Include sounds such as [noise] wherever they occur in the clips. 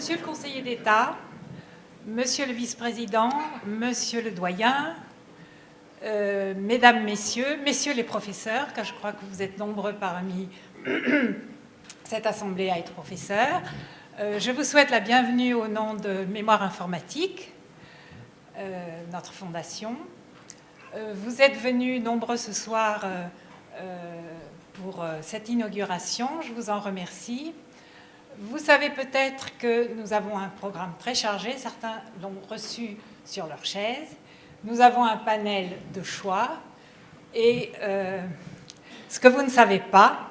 Monsieur le conseiller d'État, Monsieur le vice-président, Monsieur le doyen, euh, Mesdames, Messieurs, Messieurs les professeurs, car je crois que vous êtes nombreux parmi [clears throat] cette assemblée à être professeurs, euh, je vous souhaite la bienvenue au nom de Mémoire informatique, euh, notre fondation. vous êtes venus nombreux ce soir pour cette inauguration, je vous en remercie. Vous savez peut-être que nous avons un programme très chargé, certains l'ont reçu sur leur chaise. Nous avons un panel de choix et euh, ce que vous ne savez pas,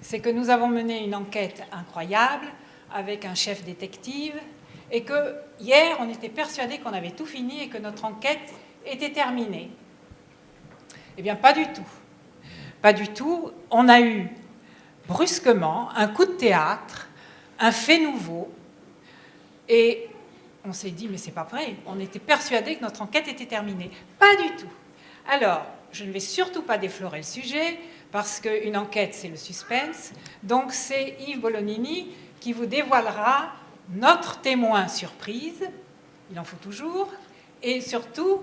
c'est que nous avons mené une enquête incroyable avec un chef détective et que hier, on était persuadé qu'on avait tout fini et que notre enquête était terminée. Eh bien, pas du tout. Pas du tout. On a eu brusquement un coup de théâtre un fait nouveau. Et on s'est dit, mais c'est pas vrai, on était persuadé que notre enquête était terminée. Pas du tout. Alors, je ne vais surtout pas déflorer le sujet, parce qu'une enquête, c'est le suspense. Donc, c'est Yves Bolognini qui vous dévoilera notre témoin surprise, il en faut toujours, et surtout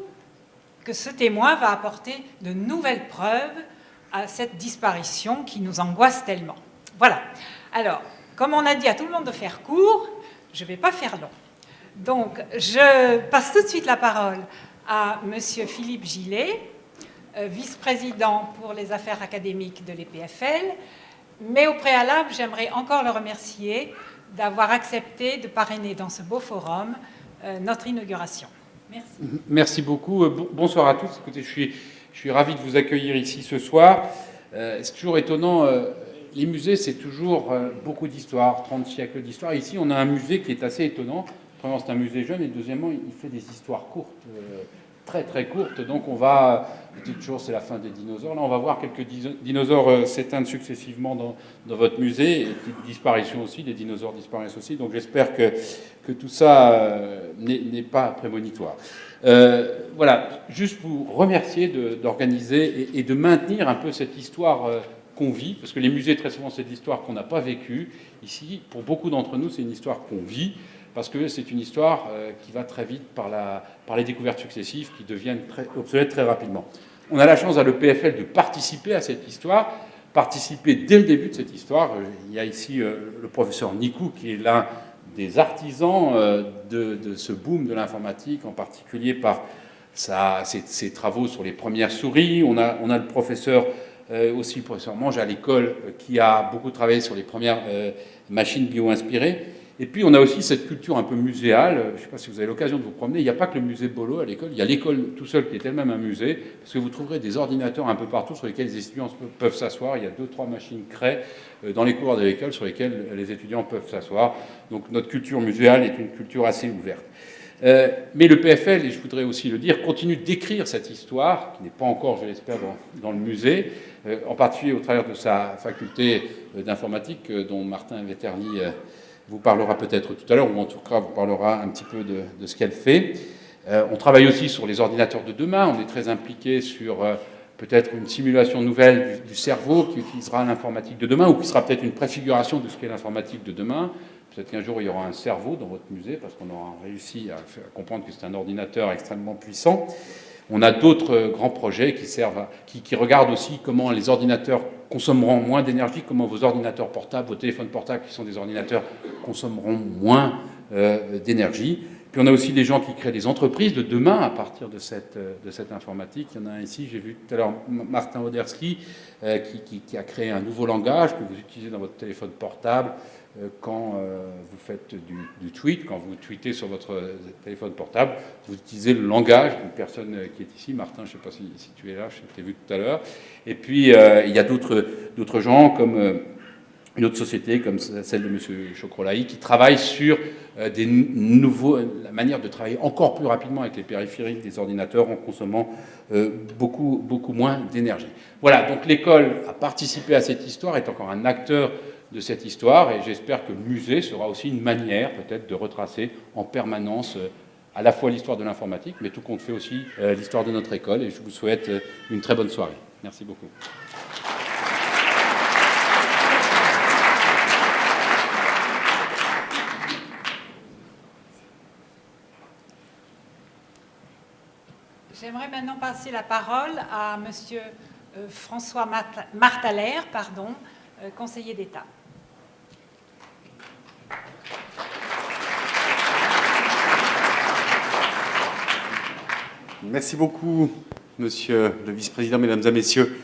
que ce témoin va apporter de nouvelles preuves à cette disparition qui nous angoisse tellement. Voilà. Alors, comme on a dit à tout le monde de faire court, je ne vais pas faire long. Donc, je passe tout de suite la parole à M. Philippe Gillet, euh, vice-président pour les affaires académiques de l'EPFL. Mais au préalable, j'aimerais encore le remercier d'avoir accepté de parrainer dans ce beau forum euh, notre inauguration. Merci. Merci beaucoup. Euh, bonsoir à tous. Écoutez, je suis ravi de vous accueillir ici ce soir. C'est toujours étonnant les musées, c'est toujours euh, beaucoup d'histoires, 30 siècles d'histoire. Ici, on a un musée qui est assez étonnant. Premièrement, c'est un musée jeune, et deuxièmement, il fait des histoires courtes, euh, très très courtes. Donc on va, toujours c'est la fin des dinosaures, là on va voir quelques dinosaures euh, s'éteindre successivement dans, votre musée, et disparition aussi, des dinosaures disparaissent aussi. Donc j'espère que, que tout ça n'est pas prémonitoire. voilà, juste vous remercier d'organiser et, de maintenir un peu cette histoire qu'on vit, parce que les musées, très souvent, c'est de l'histoire qu'on n'a pas vécue. Ici, pour beaucoup d'entre nous, c'est une histoire qu'on vit, parce que c'est une histoire euh, qui va très vite par, la, par les découvertes successives qui deviennent très, obsolètes très rapidement. On a la chance à l'EPFL de participer à cette histoire, participer dès le début de cette histoire. Euh, il y a ici euh, le professeur Nikou, qui est l'un des artisans de, ce boom de l'informatique, en particulier par sa, ses, travaux sur les premières souris. On a, on a le professeur euh, aussi le professeur Mange à l'école, euh, qui a beaucoup travaillé sur les premières euh, machines bio-inspirées. Et puis on a aussi cette culture un peu muséale, je ne sais pas si vous avez l'occasion de vous promener, il n'y a pas que le musée Bolo à l'école, il y a l'école tout seul qui est elle-même un musée, parce que vous trouverez des ordinateurs un peu partout sur lesquels les étudiants peuvent s'asseoir, il y a deux, trois machines créées dans les cours de l'école sur lesquelles les étudiants peuvent s'asseoir. Donc notre culture muséale est une culture assez ouverte. Euh, mais le PFL, et je voudrais aussi le dire, continue d'écrire cette histoire, qui n'est pas encore, je l'espère, dans, le musée, euh, en particulier au travers de sa faculté euh, d'informatique, dont Martin Veterli vous parlera peut-être tout à l'heure, ou en tout cas vous parlera un petit peu de, ce qu'elle fait. on travaille aussi sur les ordinateurs de demain, on est très impliqué sur peut-être une simulation nouvelle du, du cerveau qui utilisera l'informatique de demain, ou qui sera peut-être une préfiguration de ce qu'est l'informatique de demain. Peut-être qu'un jour, il y aura un cerveau dans votre musée, parce qu'on aura réussi à, comprendre que c'est un ordinateur extrêmement puissant. On a d'autres euh, grands projets qui, regardent aussi comment les ordinateurs consommeront moins d'énergie, comment vos ordinateurs portables, vos téléphones portables, qui sont des ordinateurs, consommeront moins euh, d'énergie. Puis on a aussi des gens qui créent des entreprises de demain à partir de cette, euh, informatique. Il y en a ici, j'ai vu tout à l'heure Martin Oderski, qui, a créé un nouveau langage que vous utilisez dans votre téléphone portable, quand euh, vous faites du, tweet, quand vous tweetez sur votre téléphone portable, vous utilisez le langage d'une personne euh, qui est ici. Martin, je ne sais pas si, tu es là, je t'ai vu tout à l'heure. Et puis, il y a d'autres gens comme une autre société comme celle de M. Chocrolaï qui travaille sur des nouveaux, la manière de travailler encore plus rapidement avec les périphériques des ordinateurs en consommant beaucoup, beaucoup moins d'énergie. Voilà, donc l'école a participé à cette histoire, est encore un acteur de cette histoire et j'espère que le musée sera aussi une manière peut-être de retracer en permanence euh, à la fois l'histoire de l'informatique, mais tout compte fait aussi euh, l'histoire de notre école et je vous souhaite euh, une très bonne soirée. Merci beaucoup. J'aimerais maintenant passer la parole à Monsieur François Martalaire, pardon, conseiller d'État. Merci beaucoup, Monsieur le Vice-président, Mesdames et Messieurs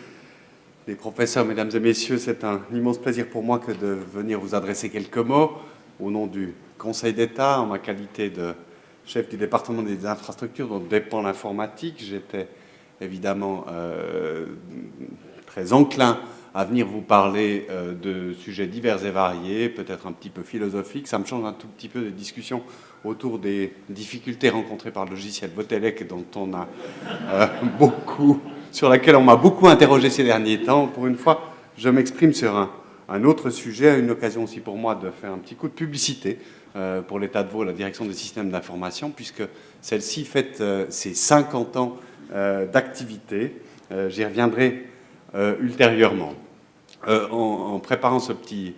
les professeurs, Mesdames et Messieurs. C'est un immense plaisir pour moi que de venir vous adresser quelques mots au nom du Conseil d'État, en ma qualité de chef du département des infrastructures dont dépend l'informatique. J'étais évidemment euh, très enclin à venir vous parler euh, de sujets divers et variés, peut-être un petit peu philosophiques. Ça me change un tout petit peu des discussions autour des difficultés rencontrées par le logiciel Votelec, dont on a euh, [laughs] beaucoup, sur laquelle on m'a beaucoup interrogé ces derniers temps. Pour une fois, je m'exprime sur un, autre sujet, une occasion aussi pour moi de faire un petit coup de publicité euh, pour l'État de Vaud, la direction des systèmes d'information, puisque celle-ci fête ses 50 ans d'activité. J'y reviendrai ultérieurement. En, en, préparant ce petit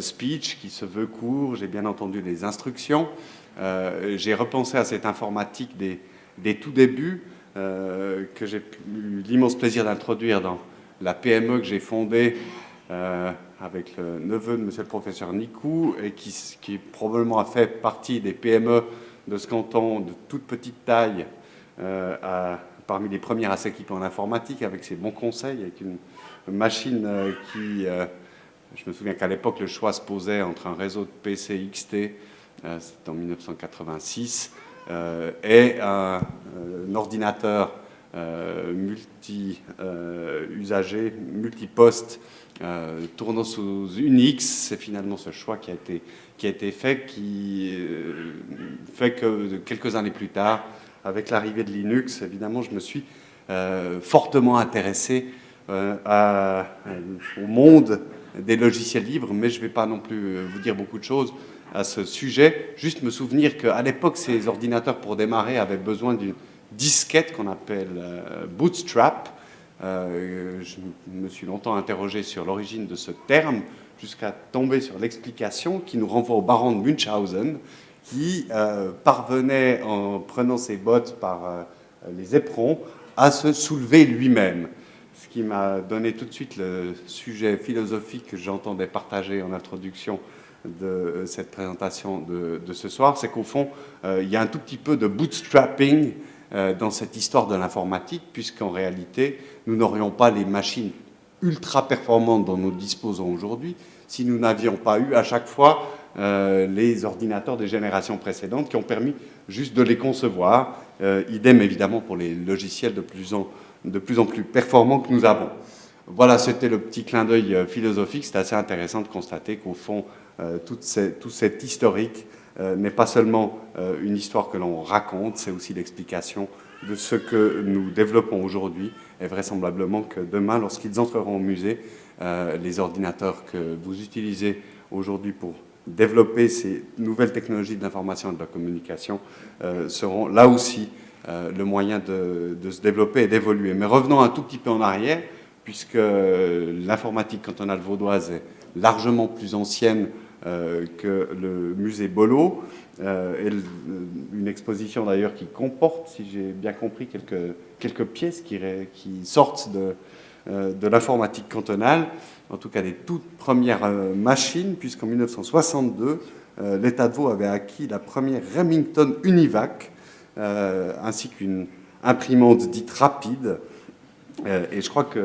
speech qui se veut court, j'ai bien entendu les instructions. Euh, j'ai repensé à cette informatique des, tout débuts euh, que j'ai eu l'immense plaisir d'introduire dans la PME que j'ai fondée euh, avec le neveu de monsieur le professeur Nicou et qui, probablement a fait partie des PME de ce canton de toute petite taille euh, à, parmi les premières à s'équiper en informatique avec ses bons conseils, avec une machine euh, qui... Euh, je me souviens qu'à l'époque, le choix se posait entre un réseau de PC XT euh, c'est en 1986, euh, et un, ordinateur multi-usagé, multi-poste, tournant sous Unix. C'est finalement ce choix qui a été fait, qui fait que quelques années plus tard, avec l'arrivée de Linux, évidemment, je me suis euh, fortement intéressé euh, à, au monde des logiciels libres, mais je ne vais pas non plus vous dire beaucoup de choses à ce sujet. Juste me souvenir qu'à l'époque, ces ordinateurs, pour démarrer, avaient besoin d'une disquette qu'on appelle euh, Bootstrap. Euh, je me suis longtemps interrogé sur l'origine de ce terme, jusqu'à tomber sur l'explication qui nous renvoie au baron de Munchausen, qui euh, parvenait, en prenant ses bottes par euh, les éperons, à se soulever lui-même. Ce qui m'a donné tout de suite le sujet philosophique que j'entendais partager en introduction de euh, cette présentation de, ce soir, c'est qu'au fond, il y a un tout petit peu de bootstrapping dans cette histoire de l'informatique, puisqu'en réalité, nous n'aurions pas les machines ultra performantes dont nous disposons aujourd'hui si nous n'avions pas eu à chaque fois euh, les ordinateurs des générations précédentes qui ont permis juste de les concevoir. Euh, idem évidemment pour les logiciels de plus en, de plus, en plus performants que nous avons. Voilà, c'était le petit clin d'œil philosophique. C'est assez intéressant de constater qu'au fond, euh, tout, cet historique euh, n'est pas seulement euh, une histoire que l'on raconte, c'est aussi l'explication de ce que nous développons aujourd'hui et vraisemblablement que demain, lorsqu'ils entreront au musée, les ordinateurs que vous utilisez aujourd'hui pour développer ces nouvelles technologies de l'information et de la communication seront là aussi le moyen de, se développer et d'évoluer. Mais revenons un tout petit peu en arrière, puisque l'informatique cantonale vaudoise est largement plus ancienne euh, que le musée Bolo, euh, et une exposition d'ailleurs qui comporte, si j'ai bien compris, quelques, quelques pièces qui, qui sortent de, euh, de l'informatique cantonale, en tout cas des toutes premières euh, machines, puisqu'en 1962, euh, l'État de Vaud avait acquis la première Remington Univac, euh, ainsi qu'une imprimante dite rapide, et je crois qu'il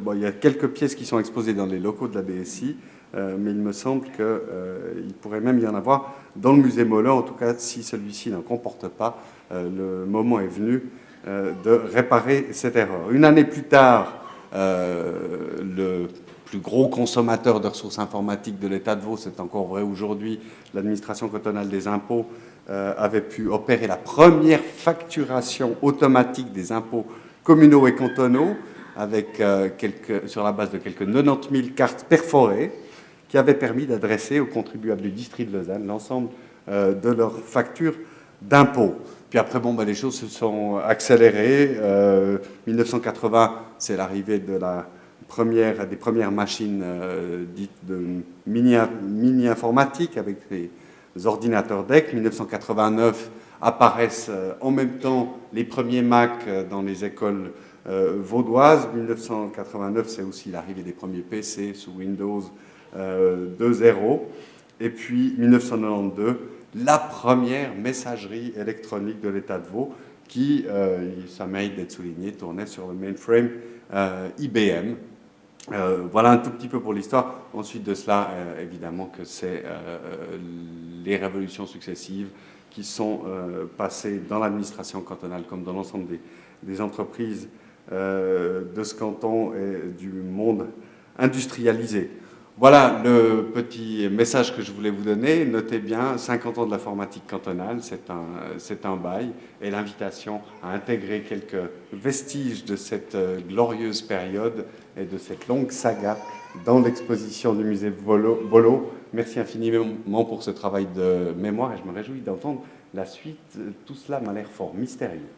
bon, y a quelques pièces qui sont exposées dans les locaux de la BSI, mais il me semble qu'il pourrait même y en avoir dans le musée Mollin, en tout cas si celui-ci n'en comporte pas, le moment est venu de réparer cette erreur. Une année plus tard, le plus gros consommateur de ressources informatiques de l'État de Vaud, c'est encore vrai aujourd'hui, l'administration cantonale des impôts, euh, avait pu opérer la première facturation automatique des impôts communaux et cantonaux avec, quelques, sur la base de quelques 90 000 cartes perforées qui avait permis d'adresser aux contribuables du district de Lausanne l'ensemble euh, de leurs factures d'impôts. Puis après, bon, ben, les choses se sont accélérées. Euh, 1980, c'est l'arrivée de la des premières machines euh, dites de mini-informatique mini avec les ordinateurs DEC. 1989, apparaissent en même temps les premiers Mac dans les écoles vaudoises. 1989, c'est aussi l'arrivée des premiers PC sous Windows 2.0. Et puis 1992, la première messagerie électronique de l'État de Vaud qui, ça mérite d'être souligné, tournait sur le mainframe IBM. Euh, voilà un tout petit peu pour l'histoire. Ensuite de cela, euh, évidemment que c'est euh, les révolutions successives qui sont passées dans l'administration cantonale comme dans l'ensemble des, des, entreprises de ce canton et du monde industrialisé. Voilà le petit message que je voulais vous donner. Notez bien, 50 ans de l'informatique cantonale, c'est un, un bail, et l'invitation à intégrer quelques vestiges de cette euh, glorieuse période et de cette longue saga dans l'exposition du musée Bolo. Merci infiniment pour ce travail de mémoire et je me réjouis d'entendre la suite. Tout cela m'a l'air fort mystérieux.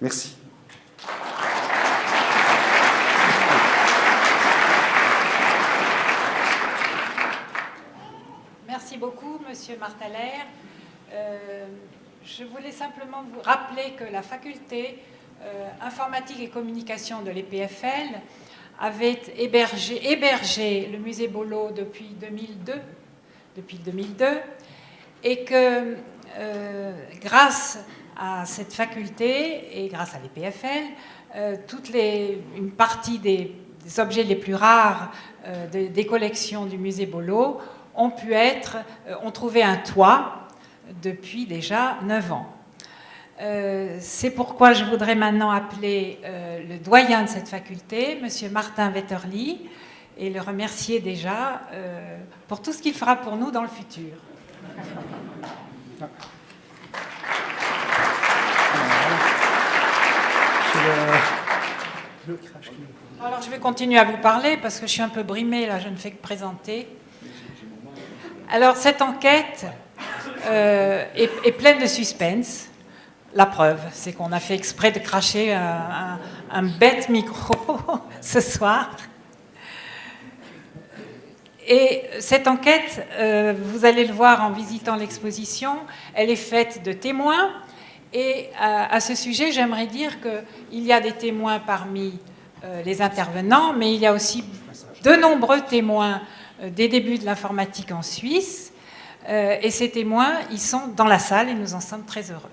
Merci. Beaucoup, Monsieur Martaler. Euh, je voulais simplement vous rappeler que la faculté euh, informatique et communication de l'EPFL avait hébergé, le musée Bolo depuis 2002, depuis 2002 et que euh, grâce à cette faculté et grâce à l'EPFL, les, une partie des, objets les plus rares des collections du musée Bolo ont pu être, euh, ont trouvé un toit depuis déjà 9 ans. Euh, c'est pourquoi je voudrais maintenant appeler euh, le doyen de cette faculté, M. Martin Wetterly, et le remercier déjà pour tout ce qu'il fera pour nous dans le futur. Alors je vais continuer à vous parler parce que je suis un peu brimée, là je ne fais que présenter. Alors, cette enquête euh, est, pleine de suspense. La preuve, c'est qu'on a fait exprès de cracher un, bête micro [laughs] ce soir. Et cette enquête, euh, vous allez le voir en visitant l'exposition, elle est faite de témoins. Et à, ce sujet, j'aimerais dire qu'il y a des témoins parmi euh, les intervenants, mais il y a aussi de nombreux témoins des débuts de l'informatique en Suisse. Euh, et ces témoins, ils sont dans la salle et nous en sommes très heureux.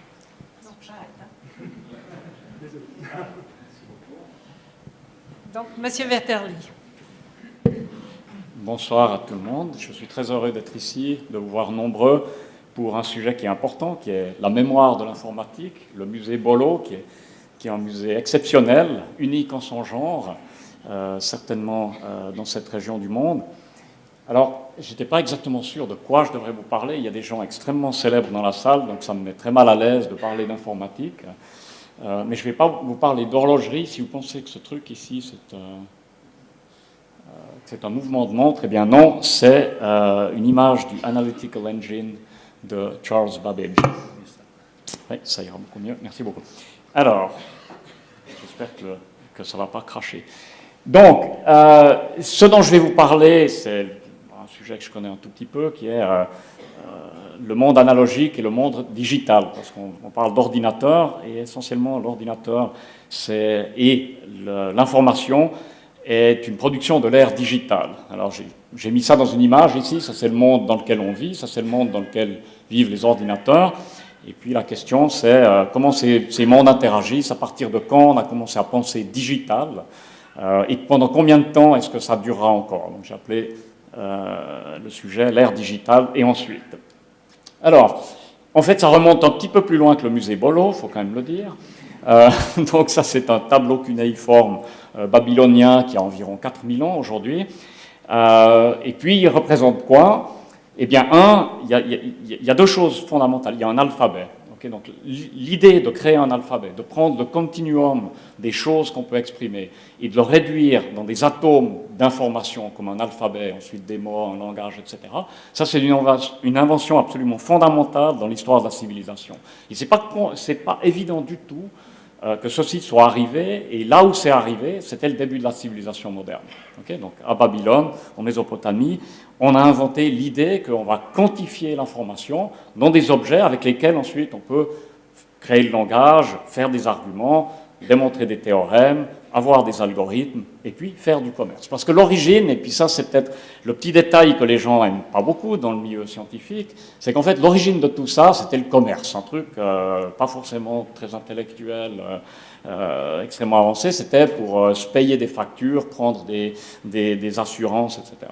[laughs] Donc, Monsieur Werterli. Bonsoir à tout le monde. Je suis très heureux d'être ici, de vous voir nombreux pour un sujet qui est important, qui est la mémoire de l'informatique, le musée Bolo, qui est, qui est, un musée exceptionnel, unique en son genre, euh, certainement dans cette région du monde. Alors, je n'étais pas exactement sûr de quoi je devrais vous parler. Il y a des gens extrêmement célèbres dans la salle, donc ça me met très mal à l'aise de parler d'informatique. Euh, mais je ne vais pas vous parler d'horlogerie. Si vous pensez que ce truc ici, c'est euh, un mouvement de montre, eh bien non, c'est euh, une image du Analytical Engine de Charles Babbage. Oui, ça ira beaucoup mieux. Merci beaucoup. Alors, j'espère que, que, ça ne va pas cracher. Donc, ce dont je vais vous parler, c'est que je connais un tout petit peu, qui est euh, euh, le monde analogique et le monde digital, parce qu'on parle d'ordinateur, et essentiellement l'ordinateur et l'information est une production de l'ère digitale. Alors j'ai mis ça dans une image ici, ça c'est le monde dans lequel on vit, ça c'est le monde dans lequel vivent les ordinateurs, et puis la question c'est euh, comment ces, mondes interagissent, à partir de quand on a commencé à penser digital, et pendant combien de temps est-ce que ça durera encore? Donc j'ai appelé euh, le sujet, l'ère digitale, et ensuite. Alors, en fait, ça remonte un petit peu plus loin que le musée Bolo, il faut quand même le dire. Euh, [laughs] donc ça, c'est un tableau cunéiforme euh, babylonien qui a environ 4000 ans aujourd'hui. et puis, il représente quoi? Eh bien, un, il y, a deux choses fondamentales. Il y a un alphabet donc l'idée de créer un alphabet, de prendre le continuum des choses qu'on peut exprimer et de le réduire dans des atomes d'information comme un alphabet, ensuite des mots, un langage, etc., ça c'est une invention absolument fondamentale dans l'histoire de la civilisation. Et ce n'est pas, pas évident du tout euh, que ceci soit arrivé, et là où c'est arrivé, c'était le début de la civilisation moderne. donc à Babylone, en Mésopotamie, on a inventé l'idée qu'on va quantifier l'information dans des objets avec lesquels ensuite on peut créer le langage, faire des arguments, démontrer des théorèmes, avoir des algorithmes, et puis faire du commerce. Parce que l'origine, et puis ça c'est peut-être le petit détail que les gens n'aiment pas beaucoup dans le milieu scientifique, c'est qu'en fait l'origine de tout ça, c'était le commerce, un truc euh, pas forcément très intellectuel, euh, euh, extrêmement avancé, c'était pour se payer des factures, prendre des, des, assurances, etc.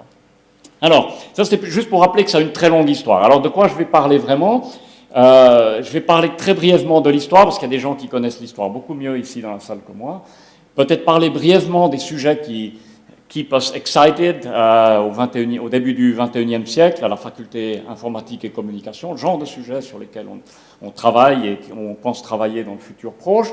Alors, ça c'était juste pour rappeler que ça a une très longue histoire. Alors de quoi je vais parler vraiment? Je vais parler très brièvement de l'histoire, parce qu'il y a des gens qui connaissent l'histoire beaucoup mieux ici dans la salle que moi. Peut-être parler brièvement des sujets qui keep us excited euh, au, 21, au, début du 21e siècle à la faculté informatique et communication, le genre de sujets sur lesquels on, travaille et qu'on pense travailler dans le futur proche.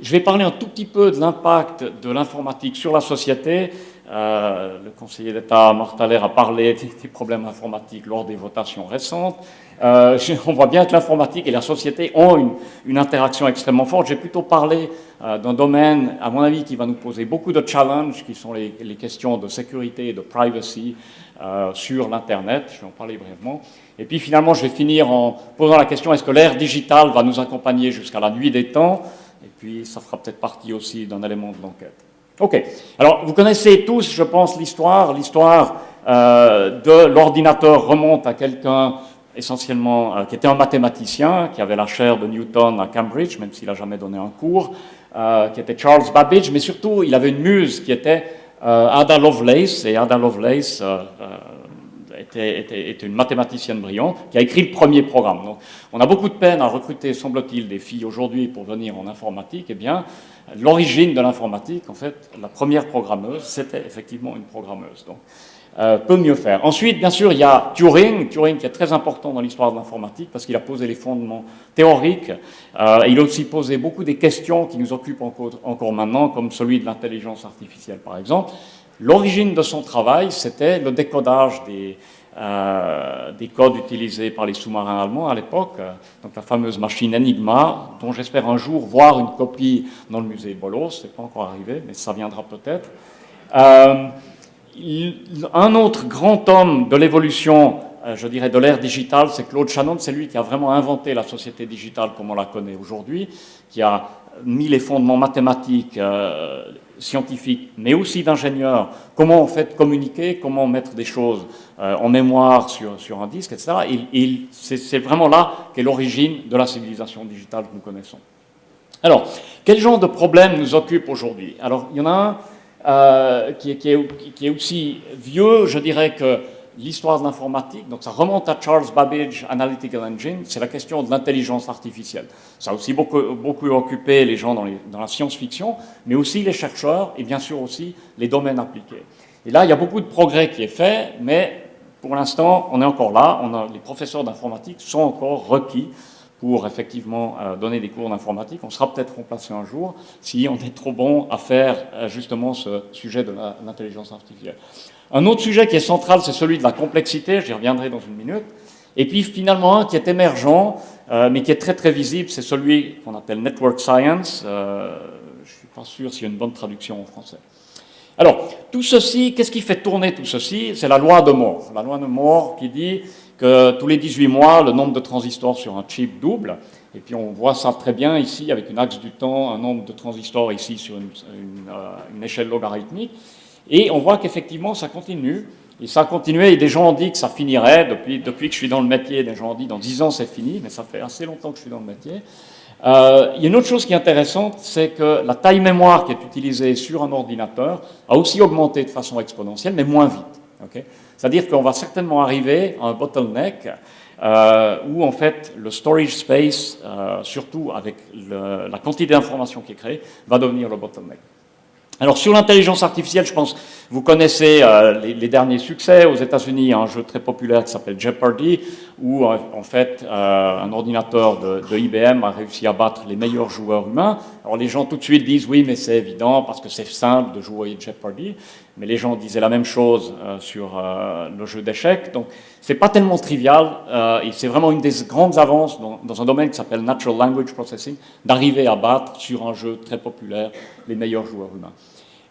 Je vais parler un tout petit peu de l'impact de l'informatique sur la société. Euh, le conseiller d'État Martaler a parlé des problèmes informatiques lors des votations récentes. Euh, on voit bien que l'informatique et la société ont une, interaction extrêmement forte. J'ai plutôt parlé euh, d'un domaine, à mon avis, qui va nous poser beaucoup de challenges, qui sont les, questions de sécurité et de privacy sur l'Internet. Je vais en parler brièvement. Et puis finalement, je vais finir en posant la question, est-ce que l'ère digitale va nous accompagner jusqu'à la nuit des temps? Et puis, ça fera peut-être partie aussi d'un élément de l'enquête. OK. Alors, vous connaissez tous, je pense, l'histoire. L'histoire de l'ordinateur remonte à quelqu'un essentiellement, euh, qui était un mathématicien, qui avait la chaire de Newton à Cambridge, même s'il n'a jamais donné un cours, euh, qui était Charles Babbage, mais surtout, il avait une muse qui était euh, Ada Lovelace, et Ada Lovelace était, une mathématicienne brillante, qui a écrit le premier programme. Donc, on a beaucoup de peine à recruter, semble-t-il, des filles aujourd'hui pour venir en informatique. Eh bien, l'origine de l'informatique, en fait, la première programmeuse, c'était effectivement une programmeuse. Donc, euh, peut mieux faire. Ensuite, bien sûr, il y a Turing, Turing qui est très important dans l'histoire de l'informatique parce qu'il a posé les fondements théoriques. Euh, il a aussi posé beaucoup des questions qui nous occupent encore maintenant, comme celui de l'intelligence artificielle, par exemple. L'origine de son travail, c'était le décodage des, euh, des codes utilisés par les sous-marins allemands à l'époque, donc la fameuse machine Enigma, dont j'espère un jour voir une copie dans le musée Bolos. C'est pas encore arrivé, mais ça viendra peut-être. Euh, un autre grand homme de l'évolution, euh, je dirais, de l'ère digitale, c'est Claude Shannon. C'est lui qui a vraiment inventé la société digitale comme on la connaît aujourd'hui, qui a mis les fondements mathématiques, euh, scientifiques, mais aussi d'ingénieurs. Comment en fait communiquer, comment mettre des choses euh, en mémoire sur, sur, un disque, etc. c'est vraiment là qu'est l'origine de la civilisation digitale que nous connaissons. Alors, quel genre de problèmes nous occupe aujourd'hui? Alors, il y en a un euh, qui, est, qui, est, aussi vieux, je dirais que l'histoire de l'informatique, donc ça remonte à Charles Babbage Analytical Engine, c'est la question de l'intelligence artificielle. Ça a aussi beaucoup, occupé les gens dans, la science-fiction, mais aussi les chercheurs et bien sûr aussi les domaines appliqués. Et là, il y a beaucoup de progrès qui est fait, mais pour l'instant, on est encore là, les professeurs d'informatique sont encore requis pour effectivement euh, donner des cours d'informatique. On sera peut-être remplacé un jour si on est trop bon à faire euh, justement ce sujet de l'intelligence artificielle. Un autre sujet qui est central, c'est celui de la complexité, j'y reviendrai dans une minute. Et puis finalement un qui est émergent, euh, mais qui est très très visible, c'est celui qu'on appelle Network Science. je ne suis pas sûr s'il y a une bonne traduction en français. Alors, tout ceci, qu'est-ce qui fait tourner tout ceci? C'est la loi de Moore. La loi de Moore qui dit que tous les 18 mois, le nombre de transistors sur un chip double. Et puis on voit ça très bien ici avec une axe du temps, un nombre de transistors ici sur une, euh, échelle logarithmique. Et on voit qu'effectivement ça continue. Et ça a continué, et des gens ont dit que ça finirait, depuis, que je suis dans le métier, des gens ont dit dans 10 ans c'est fini, mais ça fait assez longtemps que je suis dans le métier. Euh, il y a une autre chose qui est intéressante, c'est que la taille mémoire qui est utilisée sur un ordinateur a aussi augmenté de façon exponentielle, mais moins vite. C'est-à-dire qu'on va certainement arriver à un bottleneck euh, où en fait le storage space, euh, surtout avec la quantité d'informations qui est créée, va devenir le bottleneck. Alors sur l'intelligence artificielle, je pense vous connaissez euh, les, derniers succès aux États-Unis, un jeu très populaire qui s'appelle Jeopardy, où euh, en fait euh, un ordinateur de, IBM a réussi à battre les meilleurs joueurs humains. Alors les gens tout de suite disent oui, mais c'est évident parce que c'est simple de jouer Jeopardy. Mais les gens disaient la même chose sur le jeu d'échecs. Donc c'est pas tellement trivial et c'est vraiment une des grandes avances dans, un domaine qui s'appelle Natural Language Processing d'arriver à battre sur un jeu très populaire les meilleurs joueurs humains.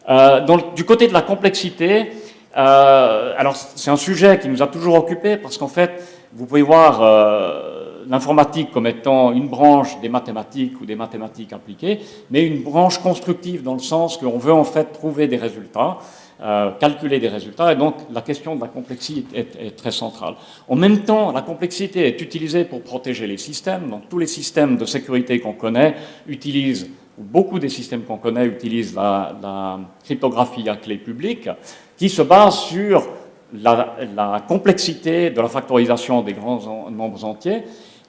Euh, donc, du côté de la complexité, euh, alors c'est un sujet qui nous a toujours occupé parce qu'en fait, vous pouvez voir euh, l'informatique comme étant une branche des mathématiques ou des mathématiques appliquées, mais une branche constructive dans le sens qu'on veut en fait trouver des résultats, euh, calculer des résultats, et donc la question de la complexité est, très centrale. En même temps, la complexité est utilisée pour protéger les systèmes, donc tous les systèmes de sécurité qu'on connaît utilisent, ou beaucoup des systèmes qu'on connaît utilisent la, cryptographie à clé publique, qui se base sur la, complexité de la factorisation des grands nombres entiers.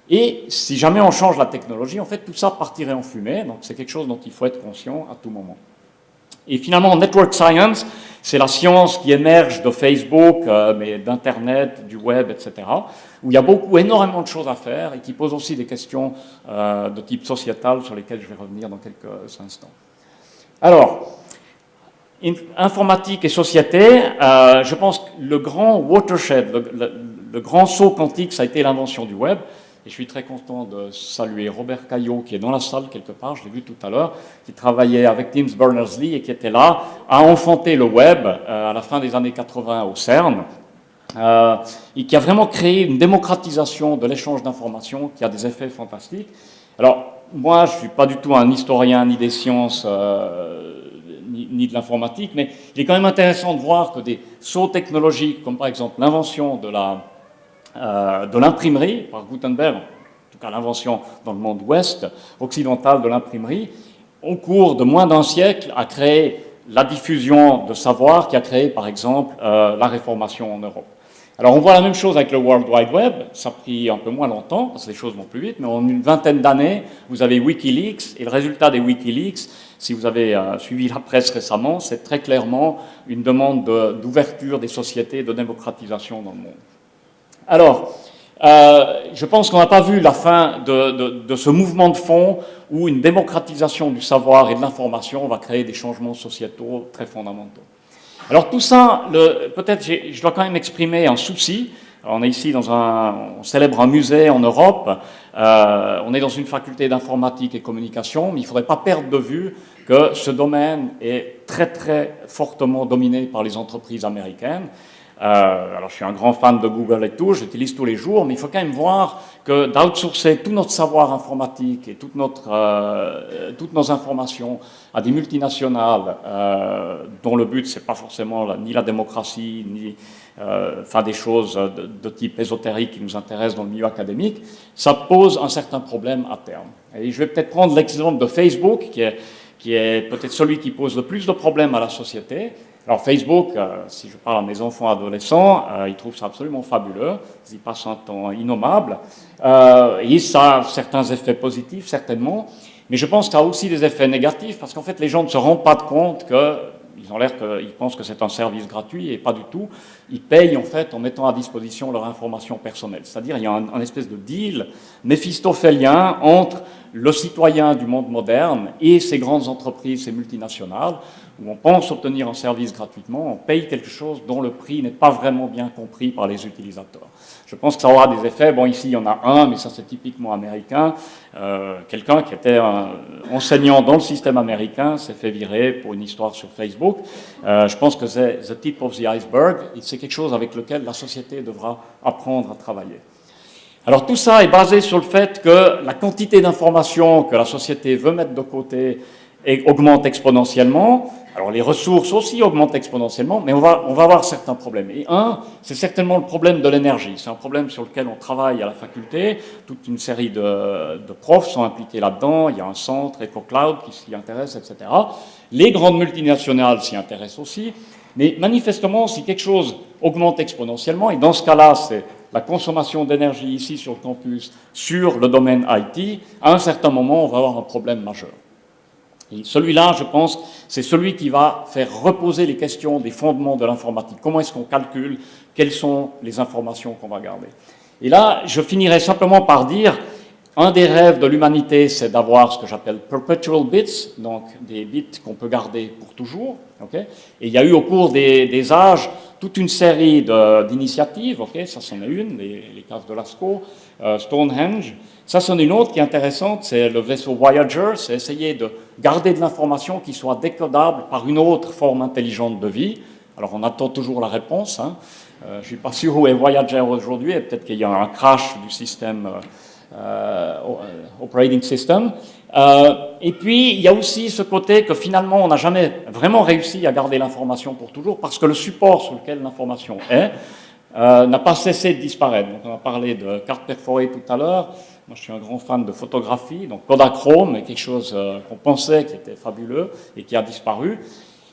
Et si jamais on change la technologie, en fait, tout ça partirait en fumée. Donc, c'est quelque chose dont il faut être conscient à tout moment. Et finalement, network science, c'est la science qui émerge de Facebook, euh, mais d'Internet, du web, etc., où il y a beaucoup, énormément de choses à faire et qui pose aussi des questions euh, de type sociétal sur lesquelles je vais revenir dans quelques instants. Alors, informatique et société, euh, je pense que le grand watershed, le, grand saut quantique, ça a été l'invention du web. Et je suis très content de saluer Robert Caillot, qui est dans la salle quelque part, je l'ai vu tout à l'heure, qui travaillait avec Tim Berners-Lee et qui était là à enfanter le web euh, à la fin des années 80 au CERN. Euh, et qui a vraiment créé une démocratisation de l'échange d'informations qui a des effets fantastiques. Alors, moi, je ne suis pas du tout un historien ni des sciences euh, ni, de l'informatique, mais il est quand même intéressant de voir que des sauts technologiques, comme par exemple l'invention de la de l'imprimerie par Gutenberg, en tout cas l'invention dans le monde ouest, occidental de l'imprimerie, au cours de moins d'un siècle a créé la diffusion de savoir qui a créé par exemple euh, la réformation en Europe. Alors on voit la même chose avec le World Wide Web, ça a pris un peu moins longtemps, parce que les choses vont plus vite, mais en une vingtaine d'années, vous avez Wikileaks, et le résultat des Wikileaks, si vous avez euh, suivi la presse récemment, c'est très clairement une demande d'ouverture de, des sociétés, de démocratisation dans le monde. Alors, euh, je pense qu'on n'a pas vu la fin de, ce mouvement de fond où une démocratisation du savoir et de l'information va créer des changements sociétaux très fondamentaux. Alors tout ça, peut-être je dois quand même exprimer un souci. On est ici dans un, on célèbre un musée en Europe, euh, on est dans une faculté d'informatique et communication, mais il ne faudrait pas perdre de vue que ce domaine est très très fortement dominé par les entreprises américaines. Euh, alors, je suis un grand fan de Google et tout, j'utilise tous les jours, mais il faut quand même voir que d'outsourcer tout notre savoir informatique et euh, toutes nos informations à des multinationales euh, dont le but, c'est pas forcément ni la démocratie, ni euh, enfin des choses de, de, type ésotérique qui nous intéressent dans le milieu académique, ça pose un certain problème à terme. Et je vais peut-être prendre l'exemple de Facebook, qui est, qui est peut-être celui qui pose le plus de problèmes à la société. Alors Facebook, euh, si je parle à mes enfants adolescents, euh, ils trouvent ça absolument fabuleux, ils y passent un temps innommable, euh, et ça a certains effets positifs, certainement, mais je pense qu'il y a aussi des effets négatifs, parce qu'en fait les gens ne se rendent pas compte que ils ont l'air qu'ils pensent que c'est un service gratuit et pas du tout. Ils payent en fait en mettant à disposition leur information personnelle. C'est-à-dire il y a un, espèce de deal méphistophélien entre le citoyen du monde moderne et ces grandes entreprises, ces multinationales, où on pense obtenir un service gratuitement, on paye quelque chose dont le prix n'est pas vraiment bien compris par les utilisateurs. Je pense que ça aura des effets. Bon, ici, il y en a un, mais ça, c'est typiquement américain. Euh, Quelqu'un qui était un enseignant dans le système américain s'est fait virer pour une histoire sur Facebook. Euh, je pense que c'est the tip of the iceberg, c'est quelque chose avec lequel la société devra apprendre à travailler. Alors tout ça est basé sur le fait que la quantité d'informations que la société veut mettre de côté augmente exponentiellement. Alors les ressources aussi augmentent exponentiellement, mais on va, on va avoir certains problèmes. Et un, c'est certainement le problème de l'énergie. C'est un problème sur lequel on travaille à la faculté. Toute une série de, de profs sont impliqués là-dedans. Il y a un centre, EcoCloud, qui s'y intéresse, etc. Les grandes multinationales s'y intéressent aussi. Mais manifestement, si quelque chose augmente exponentiellement, et dans ce cas-là, c'est la consommation d'énergie ici sur le campus, sur le domaine IT, à un certain moment, on va avoir un problème majeur. Celui-là, je pense, c'est celui qui va faire reposer les questions des fondements de l'informatique. Comment est-ce qu'on calcule Quelles sont les informations qu'on va garder Et là, je finirai simplement par dire, un des rêves de l'humanité, c'est d'avoir ce que j'appelle perpetual bits, donc des bits qu'on peut garder pour toujours. Et il y a eu au cours des, âges toute une série d'initiatives, ça c'en est une, les, les caves de Lascaux, euh, Stonehenge, ça, c'en est une autre qui est intéressante, c'est le vaisseau Voyager, c'est essayer de garder de l'information qui soit décodable par une autre forme intelligente de vie. Alors, on attend toujours la réponse. Hein. Euh, je ne suis pas sûr où est Voyager aujourd'hui, peut-être qu'il y a un crash du système operating system. et puis, il y a aussi ce côté que finalement, on n'a jamais vraiment réussi à garder l'information pour toujours, parce que le support sur lequel l'information est n'a pas cessé de disparaître. Donc, on a parlé de cartes perforées tout à l'heure. Moi, je suis un grand fan de photographie, donc Kodachrome est quelque chose qu'on pensait qui était fabuleux et qui a disparu.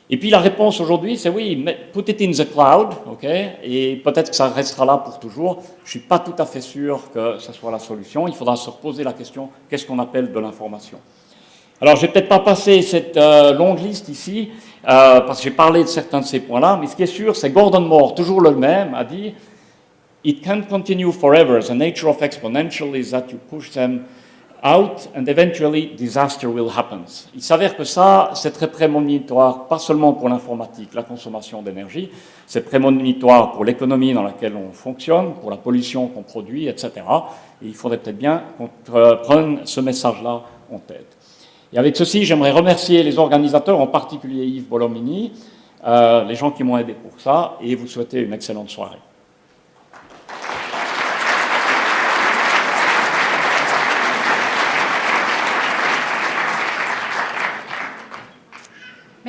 Et puis la réponse aujourd'hui, c'est oui, put it in the cloud, ok, et peut-être que ça restera là pour toujours. Je ne suis pas tout à fait sûr que ce soit la solution. Il faudra se reposer la question, qu'est-ce qu'on appelle de l'information? Alors, je vais peut-être pas passer cette euh, longue liste ici, euh, parce que j'ai parlé de certains de ces points-là, mais ce qui est sûr, c'est Gordon Moore, toujours le même, a dit « It can't continue forever. The nature of exponential is that you push them out and eventually disaster will happen. Il s'avère que ça, c'est très prémonitoire, pas seulement pour l'informatique, la consommation d'énergie, c'est prémonitoire pour l'économie dans laquelle on fonctionne, pour la pollution qu'on produit, etc. Et il faudrait peut-être bien qu'on prenne ce message-là en tête. Et avec ceci, j'aimerais remercier les organisateurs, en particulier Yves Bolomini, euh, les gens qui m'ont aidé pour ça, et vous souhaiter une excellente soirée.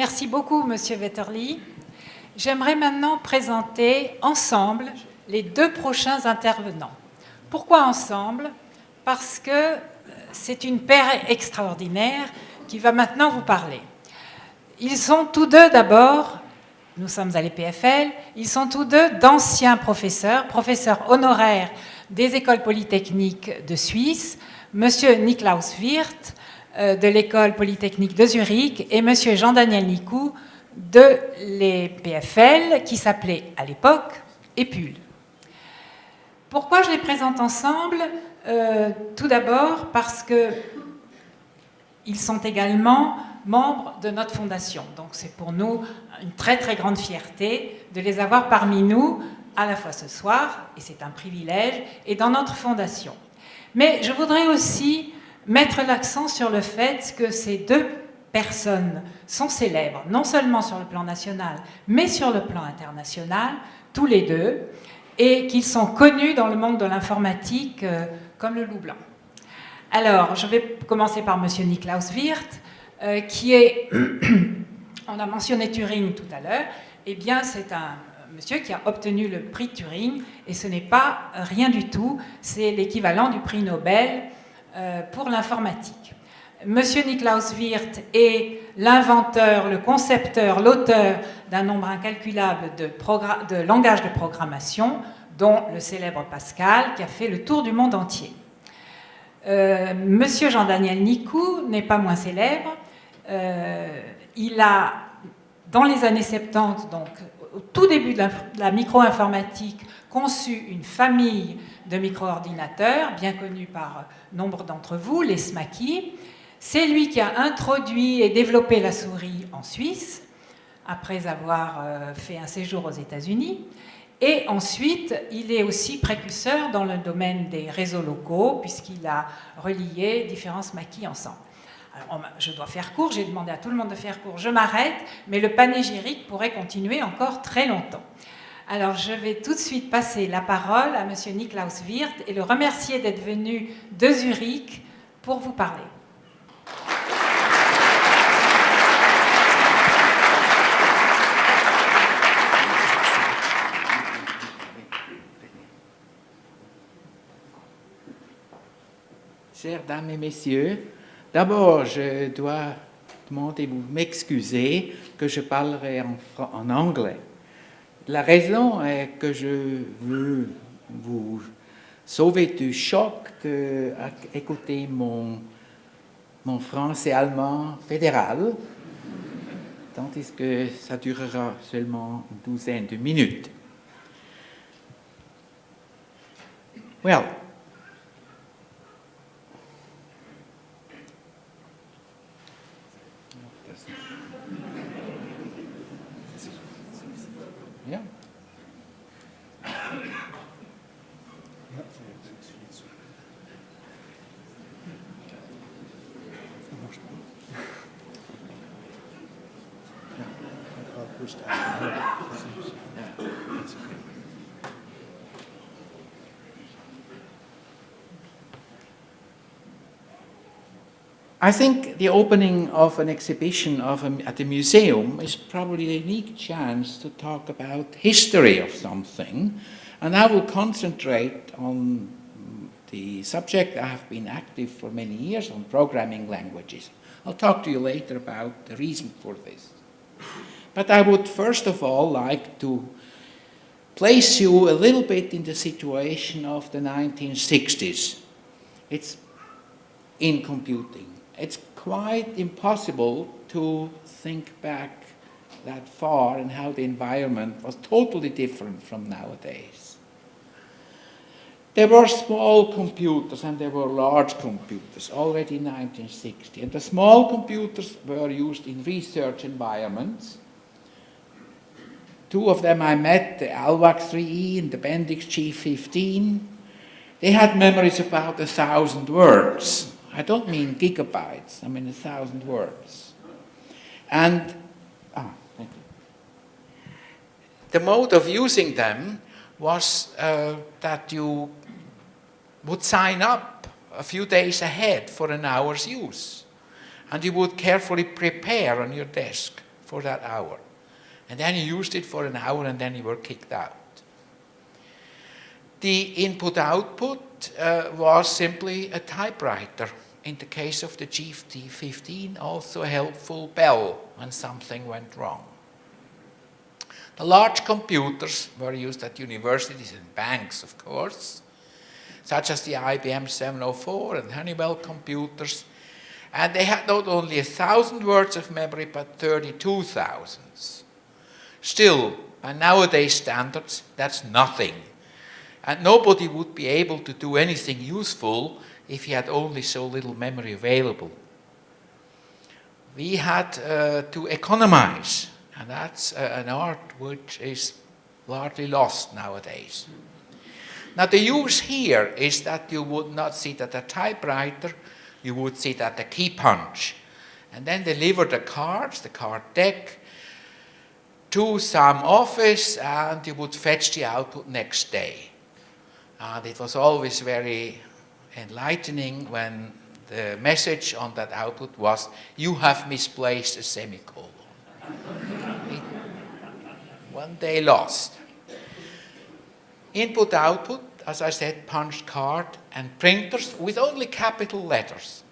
Merci beaucoup, Monsieur Wetterly. J'aimerais maintenant présenter ensemble les deux prochains intervenants. Pourquoi ensemble? Parce que c'est une paire extraordinaire qui va maintenant vous parler. Ils sont tous deux d'abord, nous sommes à l'EPFL, ils sont tous deux d'anciens professeurs, professeurs honoraires des écoles polytechniques de Suisse, Monsieur Niklaus Wirth, euh, de l'école polytechnique de Zurich et M. Jean-Daniel Nicou de l'EPFL qui s'appelait à l'époque EPUL. Pourquoi je les présente ensemble? Euh, Tout d'abord parce que ils sont également membres de notre fondation. Donc c'est pour nous une très très grande fierté de les avoir parmi nous à la fois ce soir, et c'est un privilège, et dans notre fondation. Mais je voudrais aussi mettre l'accent sur le fait que ces deux personnes sont célèbres, non seulement sur le plan national, mais sur le plan international, tous les deux, et qu'ils sont connus dans le monde de l'informatique euh, comme le loup blanc. Alors, je vais commencer par M. Niklaus Wirth, euh, qui est, [coughs] on a mentionné Turing tout à l'heure, eh bien c'est un monsieur qui a obtenu le prix Turing, et ce n'est pas rien du tout, c'est l'équivalent du prix Nobel pour l'informatique. Monsieur Niklaus Wirth est l'inventeur, le concepteur, l'auteur d'un nombre incalculable de, langages de programmation, dont le célèbre Pascal, qui a fait le tour du monde entier. Euh, Monsieur Jean-Daniel Nicou n'est pas moins célèbre. Euh, il a, dans les années 70, donc au tout début de la, de la micro-informatique, conçu une famille de micro-ordinateurs, bien connus par nombre d'entre vous, les SMACI. C'est lui qui a introduit et développé la souris en Suisse, après avoir euh, fait un séjour aux États-Unis. Et ensuite, il est aussi précurseur dans le domaine des réseaux locaux, puisqu'il a relié différents SMACI ensemble. Je dois faire court, j'ai demandé à tout le monde de faire court, je m'arrête, mais le panégyrique pourrait continuer encore très longtemps. Alors, je vais tout de suite passer la parole à M. Niklaus Wirth et le remercier d'être venu de Zurich pour vous parler. Chères dames et messieurs, d'abord, je dois demander vous m'excuser que je parlerai en anglais. La raison est que je veux vous sauver du choc d'écouter mon, mon français allemand fédéral, tandis que ça durera seulement une douzaine de minutes. Well, I think the opening of an exhibition of a, at a museum is probably a unique chance to talk about history of something, and I will concentrate on the subject I have been active for many years on programming languages. I'll talk to you later about the reason for this. But I would first of all like to place you a little bit in the situation of the 1960s. It's in computing it's quite impossible to think back that far and how the environment was totally different from nowadays. There were small computers and there were large computers already in 1960. And the small computers were used in research environments. Two of them I met, the Alwax 3E and the Bendix G15. They had memories of about a thousand words. I don't mean gigabytes, I mean a thousand words. And ah, the mode of using them was uh, that you would sign up a few days ahead for an hour's use. And you would carefully prepare on your desk for that hour. And then you used it for an hour and then you were kicked out. The input-output uh, was simply a typewriter in the case of the GT15, also a helpful bell when something went wrong. The large computers were used at universities and banks, of course, such as the IBM 704 and Honeywell computers. And they had not only a thousand words of memory, but 32,000. Still, by nowadays standards, that's nothing. And nobody would be able to do anything useful if he had only so little memory available. We had uh, to economize, and that's uh, an art which is largely lost nowadays. Now the use here is that you would not sit at a typewriter, you would sit at a key punch, and then deliver the cards, the card deck, to some office, and you would fetch the output next day. And it was always very enlightening when the message on that output was, you have misplaced a semicolon. [laughs] One day lost. Input output, as I said, punched card and printers with only capital letters.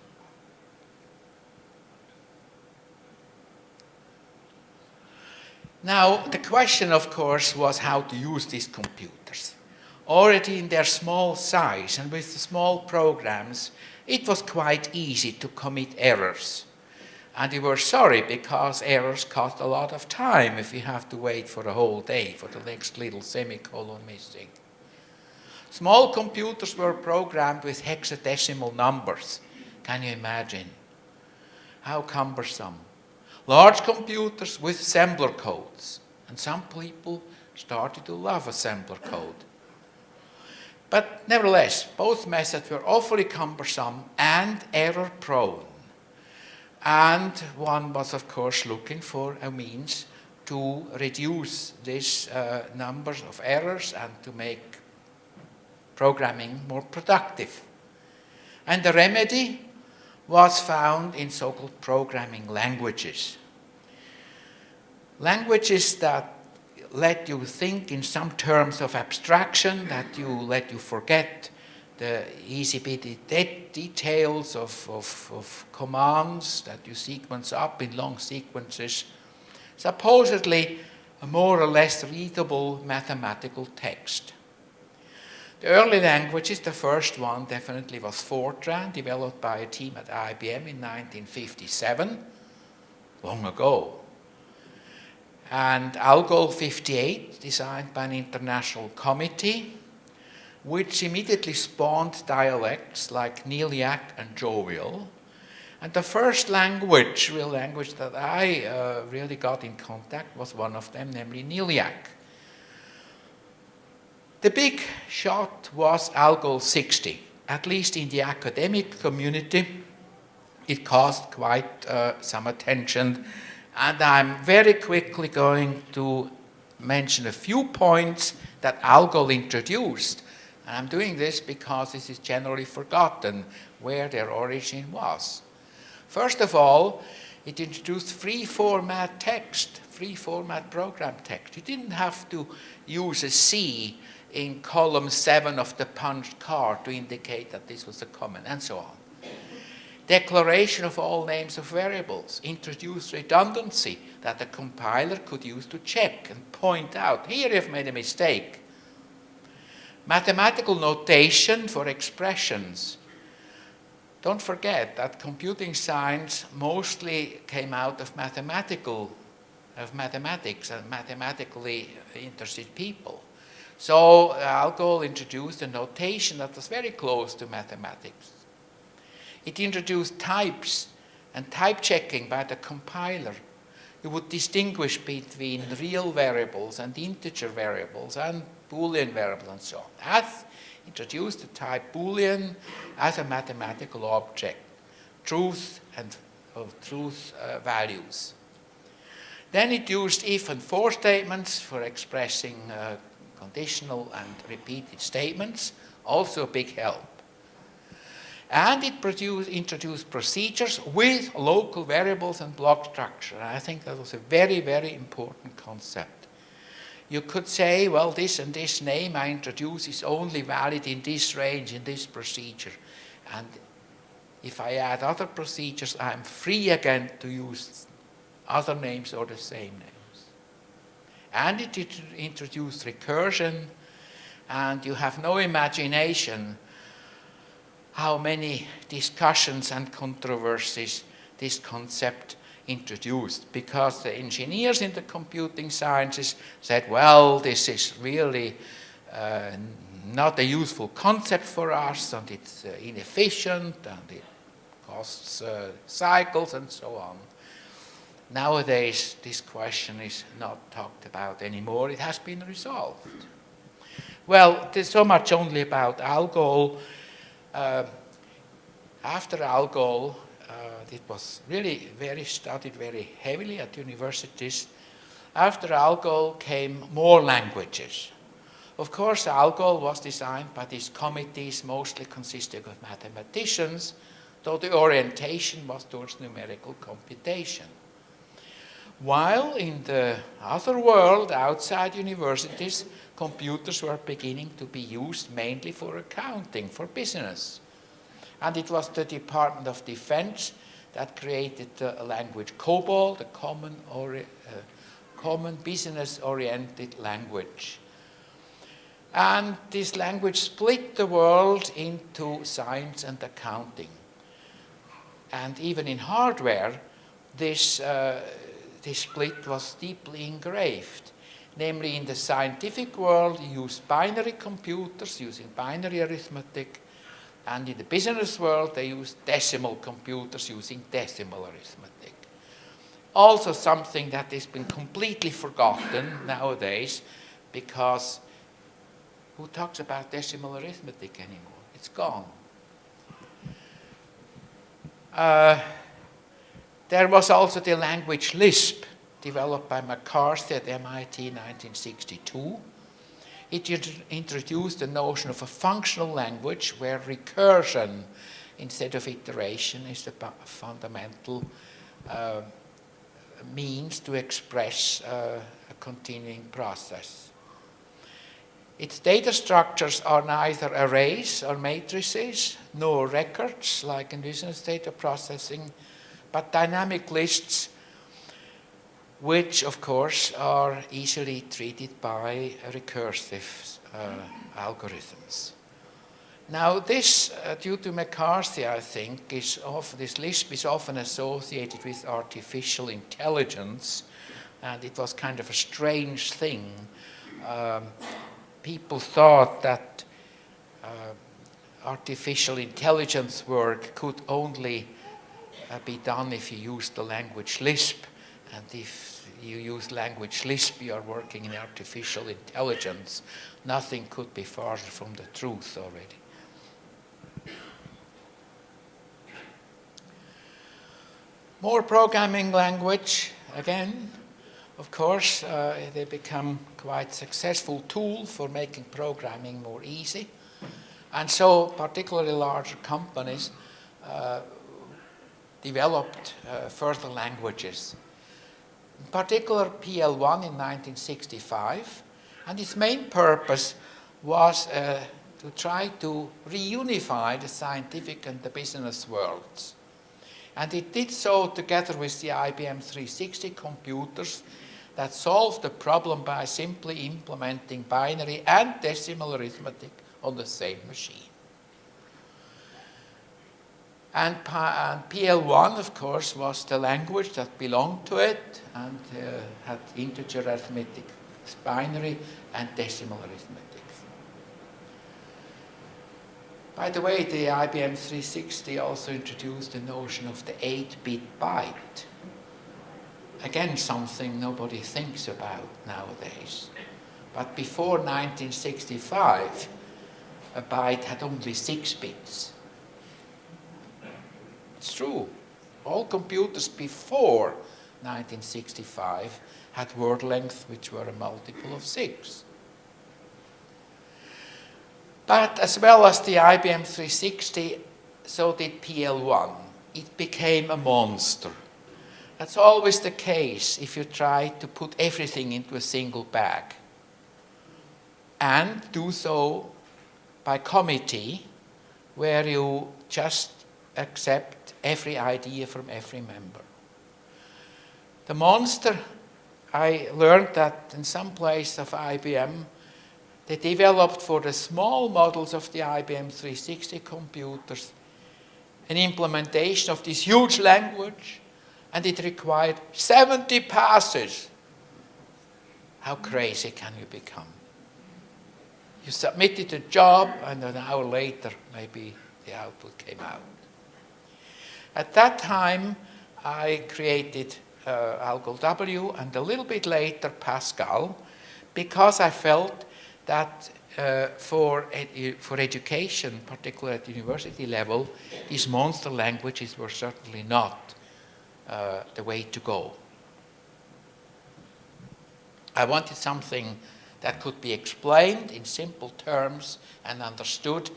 Now, the question, of course, was how to use this computers already in their small size and with small programs, it was quite easy to commit errors. And we were sorry because errors cost a lot of time if you have to wait for a whole day for the next little semicolon missing. Small computers were programmed with hexadecimal numbers. Can you imagine? How cumbersome. Large computers with assembler codes. And some people started to love assembler code. But nevertheless, both methods were awfully cumbersome and error-prone. And one was, of course, looking for a means to reduce these uh, numbers of errors and to make programming more productive. And the remedy was found in so-called programming languages. Languages that let you think in some terms of abstraction, that you let you forget the easy bit de details of, of, of commands that you sequence up in long sequences, supposedly a more or less readable mathematical text. The early languages, the first one definitely was Fortran, developed by a team at IBM in 1957, long ago and Algol 58, designed by an international committee, which immediately spawned dialects like Neliac and Jovial. And the first language, real language that I uh, really got in contact was one of them, namely Neliac. The big shot was Algol 60, at least in the academic community. It caused quite uh, some attention and I'm very quickly going to mention a few points that Algol introduced. And I'm doing this because this is generally forgotten where their origin was. First of all, it introduced free format text, free format program text. You didn't have to use a C in column 7 of the punched card to indicate that this was a comment, and so on. Declaration of all names of variables introduced redundancy that the compiler could use to check and point out, here you've made a mistake. Mathematical notation for expressions. Don't forget that computing science mostly came out of mathematical, of mathematics and mathematically interested people. So uh, Algol introduced a notation that was very close to mathematics. It introduced types and type checking by the compiler. You would distinguish between real variables and integer variables and Boolean variables and so on. As introduced the type Boolean as a mathematical object, truth and truth uh, values. Then it used if and for statements for expressing uh, conditional and repeated statements, also a big help. And it produced, introduced procedures with local variables and block structure. I think that was a very, very important concept. You could say, well, this and this name I introduce is only valid in this range, in this procedure. And if I add other procedures, I'm free again to use other names or the same names. And it introduced recursion, and you have no imagination how many discussions and controversies this concept introduced because the engineers in the computing sciences said, well, this is really uh, not a useful concept for us and it's uh, inefficient and it costs uh, cycles and so on. Nowadays, this question is not talked about anymore. It has been resolved. Well, there's so much only about Algol. Uh, after Algol, uh, it was really very studied very heavily at universities. After Algol came more languages. Of course, Algol was designed by these committees, mostly consisting of mathematicians, though the orientation was towards numerical computation. While in the other world, outside universities, computers were beginning to be used mainly for accounting, for business. And it was the Department of Defense that created the language COBOL, the common, uh, common business-oriented language. And this language split the world into science and accounting. And even in hardware, this uh, this split was deeply engraved. Namely, in the scientific world, you use binary computers using binary arithmetic, and in the business world, they use decimal computers using decimal arithmetic. Also something that has been completely forgotten nowadays, because who talks about decimal arithmetic anymore? It's gone. Uh, there was also the language Lisp, developed by McCarthy at MIT in 1962. It introduced the notion of a functional language where recursion instead of iteration is the fundamental uh, means to express uh, a continuing process. Its data structures are neither arrays or matrices, nor records like in business data processing, but dynamic lists which of course are easily treated by recursive uh, algorithms. Now this, uh, due to McCarthy, I think, is this Lisp is often associated with artificial intelligence, and it was kind of a strange thing. Um, people thought that uh, artificial intelligence work could only be done if you use the language Lisp. And if you use language Lisp, you are working in artificial intelligence. Nothing could be farther from the truth already. More programming language, again, of course, uh, they become quite successful tool for making programming more easy. And so particularly larger companies uh, developed uh, further languages. In particular, PL1 in 1965, and its main purpose was uh, to try to reunify the scientific and the business worlds. And it did so together with the IBM 360 computers that solved the problem by simply implementing binary and decimal arithmetic on the same machine. And, and, PL1, of course, was the language that belonged to it and uh, had integer arithmetic, binary, and decimal arithmetic. By the way, the IBM 360 also introduced the notion of the 8-bit byte. Again, something nobody thinks about nowadays. But before 1965, a byte had only six bits. It's true. All computers before 1965 had word length which were a multiple of six. But as well as the IBM 360, so did PL1. It became a monster. That's always the case if you try to put everything into a single bag. And do so by committee, where you just accept every idea from every member. The monster, I learned that in some place of IBM, they developed for the small models of the IBM 360 computers an implementation of this huge language, and it required 70 passes. How crazy can you become? You submitted a job, and an hour later, maybe the output came out. At that time, I created uh, Algol W, and a little bit later, Pascal, because I felt that uh, for, ed for education, particularly at university level, these monster languages were certainly not uh, the way to go. I wanted something that could be explained in simple terms and understood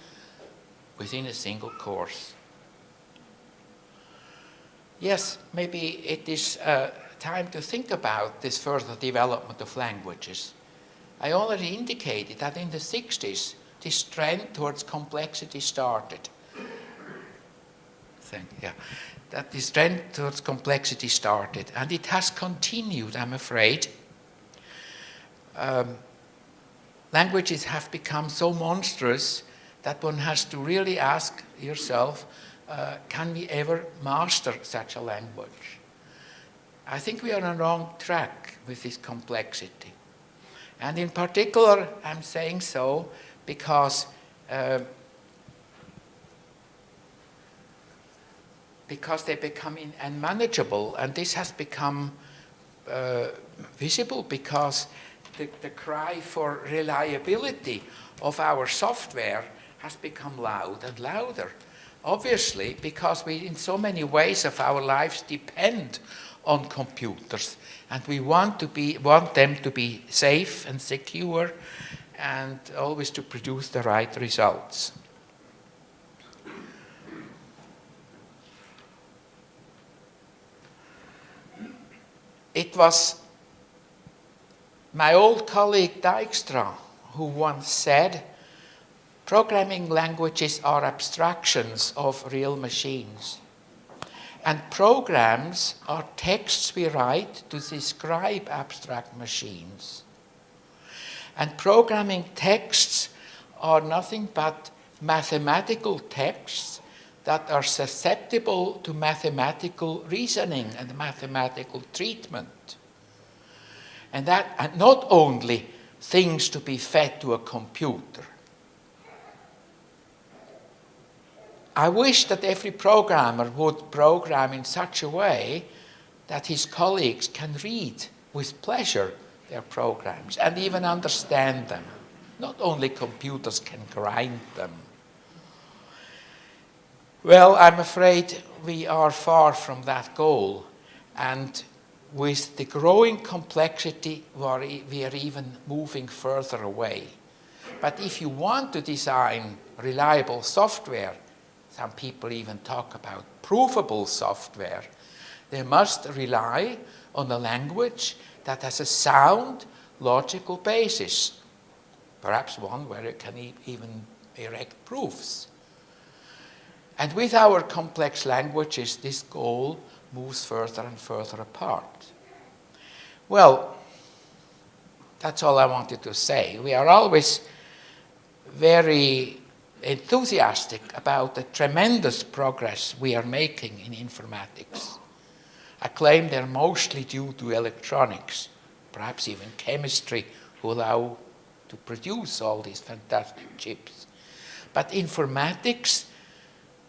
within a single course. Yes, maybe it is uh, time to think about this further development of languages. I already indicated that in the 60s, this trend towards complexity started. Thank yeah. That this trend towards complexity started, and it has continued, I'm afraid. Um, languages have become so monstrous that one has to really ask yourself, uh, can we ever master such a language? I think we are on the wrong track with this complexity. And in particular, I'm saying so because uh, because they become unmanageable, and this has become uh, visible because the, the cry for reliability of our software has become loud and louder. Obviously, because we, in so many ways of our lives, depend on computers. And we want, to be, want them to be safe and secure and always to produce the right results. It was my old colleague Dijkstra who once said, programming languages are abstractions of real machines. And programs are texts we write to describe abstract machines. And programming texts are nothing but mathematical texts that are susceptible to mathematical reasoning and mathematical treatment. And that and not only things to be fed to a computer, I wish that every programmer would program in such a way that his colleagues can read with pleasure their programs and even understand them. Not only computers can grind them. Well, I'm afraid we are far from that goal. And with the growing complexity, we are even moving further away. But if you want to design reliable software, some people even talk about provable software, they must rely on a language that has a sound logical basis, perhaps one where it can e even erect proofs. And with our complex languages, this goal moves further and further apart. Well, that's all I wanted to say. We are always very enthusiastic about the tremendous progress we are making in informatics. I claim they're mostly due to electronics, perhaps even chemistry, who allow to produce all these fantastic chips. But informatics,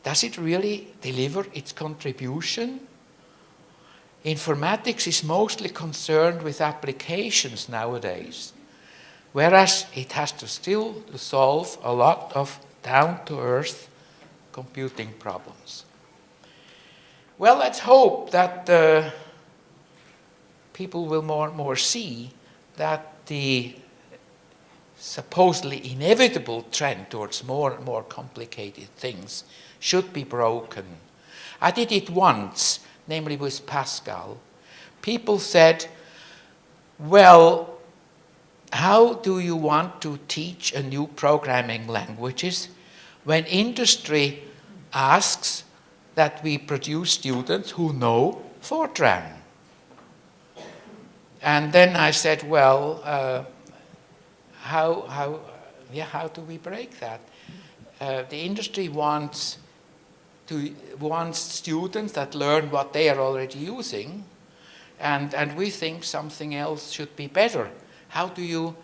does it really deliver its contribution? Informatics is mostly concerned with applications nowadays, whereas it has to still solve a lot of down-to-earth computing problems. Well, let's hope that uh, people will more and more see that the supposedly inevitable trend towards more and more complicated things should be broken. I did it once, namely with Pascal. People said, well, how do you want to teach a new programming languages when industry asks that we produce students who know Fortran? And then I said, well, uh, how, how, yeah, how do we break that? Uh, the industry wants, to, wants students that learn what they are already using, and, and we think something else should be better. How do you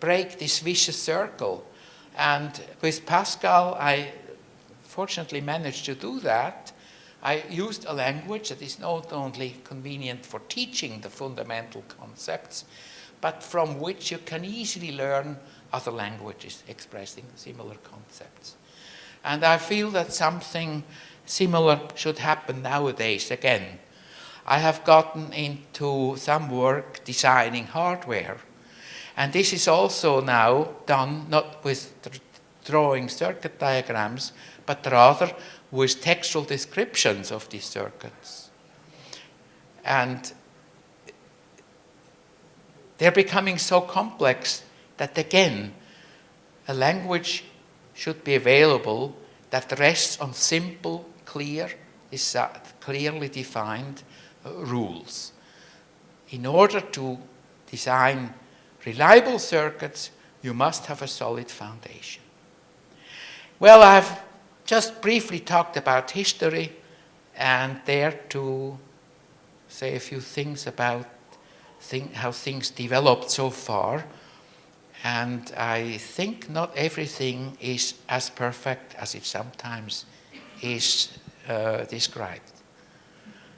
break this vicious circle? And with Pascal, I fortunately managed to do that. I used a language that is not only convenient for teaching the fundamental concepts, but from which you can easily learn other languages expressing similar concepts. And I feel that something similar should happen nowadays again. I have gotten into some work designing hardware. And this is also now done not with drawing circuit diagrams, but rather with textual descriptions of these circuits. And they're becoming so complex that again, a language should be available that rests on simple, clear, clearly defined uh, rules. In order to design reliable circuits, you must have a solid foundation. Well, I've just briefly talked about history and dare to say a few things about think how things developed so far. And I think not everything is as perfect as it sometimes is uh, described.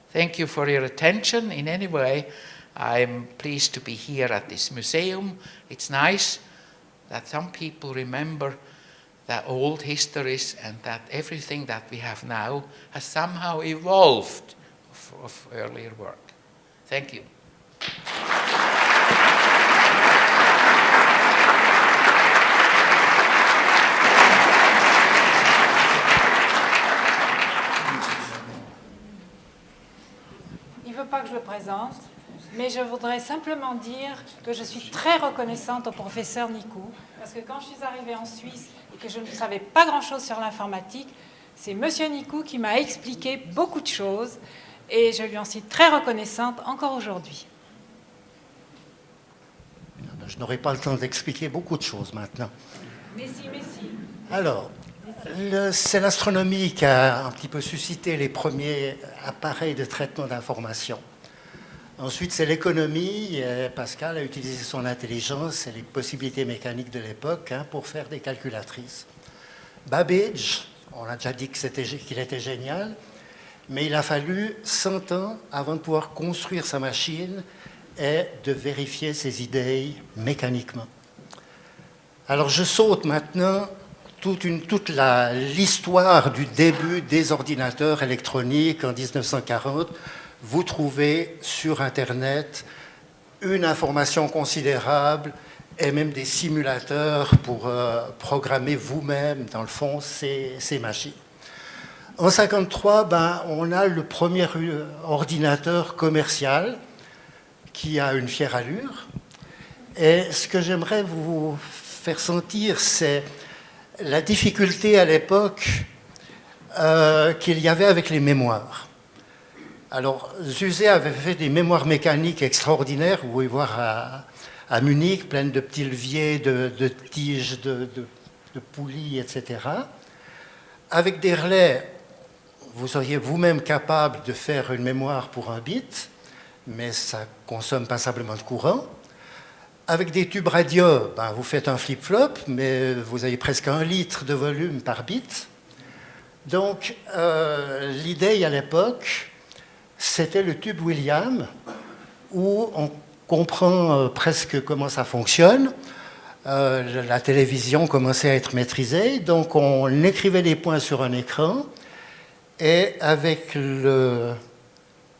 Thank you for your attention. In any way, I'm pleased to be here at this museum. It's nice that some people remember the old histories and that everything that we have now has somehow evolved of, of earlier work. Thank you. Pas que je le présente, mais je voudrais simplement dire que je suis très reconnaissante au professeur Nikou, parce que quand je suis arrivée en Suisse et que je ne savais pas grand-chose sur l'informatique, c'est Monsieur Nikou qui m'a expliqué beaucoup de choses, et je lui en suis très reconnaissante encore aujourd'hui. Je n'aurai pas le temps d'expliquer beaucoup de choses maintenant. Mais si, mais si. Alors, c'est l'astronomie qui a un petit peu suscité les premiers appareils de traitement d'information. Ensuite, c'est l'économie. Pascal a utilisé son intelligence et les possibilités mécaniques de l'époque hein, pour faire des calculatrices. Babbage, on a déjà dit qu'il était génial, mais il a fallu 100 ans avant de pouvoir construire sa machine est de vérifier ses idées mécaniquement. Alors je saute maintenant toute, toute l'histoire du début des ordinateurs électroniques en 1940. Vous trouvez sur Internet une information considérable et même des simulateurs pour euh, programmer vous-même, dans le fond, ces, ces machines. En 1953, ben, on a le premier ordinateur commercial qui a une fière allure. Et ce que j'aimerais vous faire sentir, c'est la difficulté à l'époque euh, qu'il y avait avec les mémoires. Alors, Zuzé avait fait des mémoires mécaniques extraordinaires, vous pouvez voir à, Munich, pleines de petits leviers, de, tiges, de, de, poulies, etc. Avec des relais, vous seriez vous-même capable de faire une mémoire pour un bit, mais ça consomme passablement de courant. Avec des tubes radio, ben, vous faites un flip-flop, mais vous avez presque un litre de volume par bit. Donc, euh, l'idée à l'époque, c'était le tube William, où on comprend euh, presque comment ça fonctionne. Euh, la télévision commençait à être maîtrisée, donc on écrivait des points sur un écran, et avec le...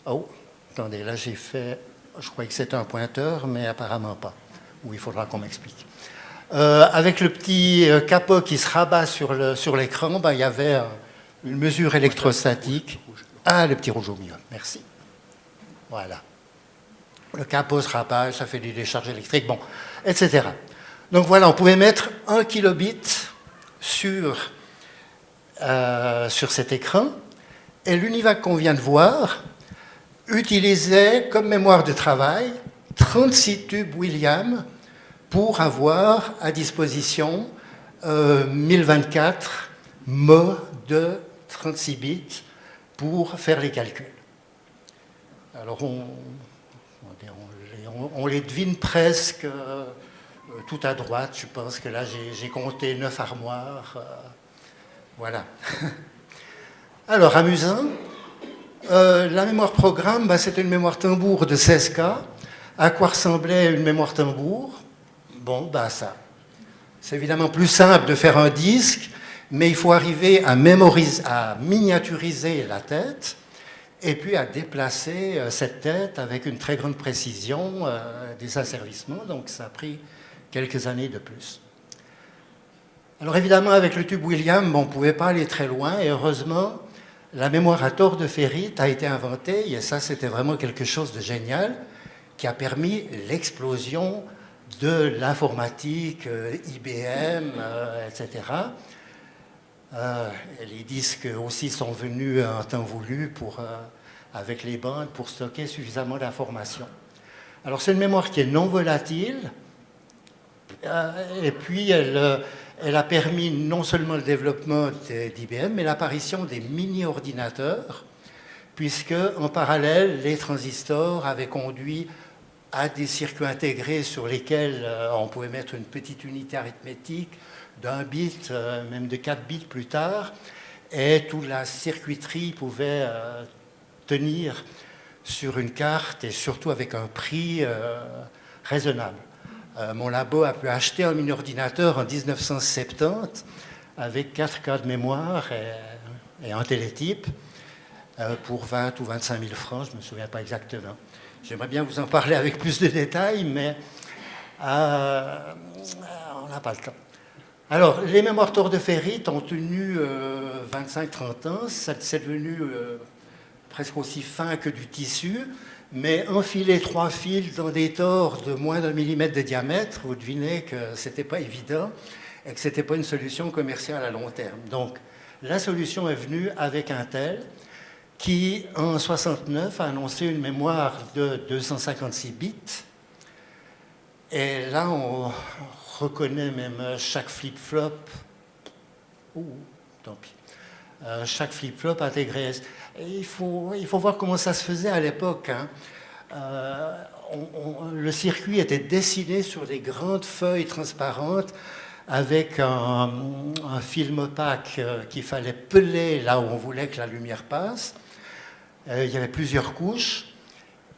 Oh, attendez, là j'ai fait... Je croyais que c'était un pointeur, mais apparemment pas. Ou il faudra qu'on m'explique. Euh, avec le petit capot qui se rabat sur l'écran, sur ben, il y avait une mesure électrostatique. Ah, le petit rouge au milieu, merci. Voilà. Le capot se rabat, ça fait des décharges électriques, bon, etc. Donc voilà, on pouvait mettre un kilobit sur, euh, cet écran, et l'UNIVAC qu'on vient de voir utilisait comme mémoire de travail 36 tubes William pour avoir à disposition 1024 euh, mots de 36 bits pour faire les calculs. Alors on, les devine presque euh, tout à droite. Je pense que là j'ai compté 9 armoires. Euh, voilà. [laughs] Alors amusant. Euh, la mémoire programme, bah, c'était une mémoire tambour de 16K. À quoi ressemblait une mémoire tambour? Bon, bah ça. C'est évidemment plus simple de faire un disque mais il faut arriver à, miniaturiser la tête et puis à déplacer euh, cette tête avec une très grande précision euh, des asservissements. Donc ça a pris quelques années de plus. Alors évidemment, avec le tube William, on ne pouvait pas aller très loin et heureusement, la mémoire à tort de ferrite a été inventée et ça, c'était vraiment quelque chose de génial qui a permis l'explosion de l'informatique, euh, IBM, etc. Euh, les disques aussi sont venus en temps voulu pour, euh, avec les bandes pour stocker suffisamment d'informations. Alors c'est une mémoire qui est non volatile euh, et puis elle, elle, a permis non seulement le développement d'IBM mais l'apparition des mini-ordinateurs puisque en parallèle les transistors avaient conduit à des circuits intégrés sur lesquels on pouvait mettre une petite unité arithmétique d'un bit, euh, même de 4 bits plus tard, et toute la circuiterie pouvait euh, tenir sur une carte et surtout avec un prix euh, raisonnable. mon labo a pu acheter un mini-ordinateur en 1970 avec 4 cas de mémoire et, un télétype pour 20 ou 25 000 francs, je ne me souviens pas exactement. J'aimerais bien vous en parler avec plus de détails, mais on n'a pas le temps. Alors, les mémoires tord de ferrite ont tenu 25-30 euh, ans. C'est devenu euh, presque aussi fin que du tissu. Mais enfiler trois fils dans des tors de moins d'un millimètre de diamètre, vous devinez que ce n'était pas évident et que ce n'était pas une solution commerciale à long terme. Donc, la solution est venue avec Intel qui, en 69, a annoncé une mémoire de 256 bits. Et là, on, reconnaît même euh, chaque flip-flop. Tant pis. Euh, chaque flip-flop intégré. il, faut, il faut voir comment ça se faisait à l'époque. Hein. Euh, le circuit était dessiné sur des grandes feuilles transparentes avec un, un film opaque qu'il fallait peler là où on voulait que la lumière passe. il y avait plusieurs couches.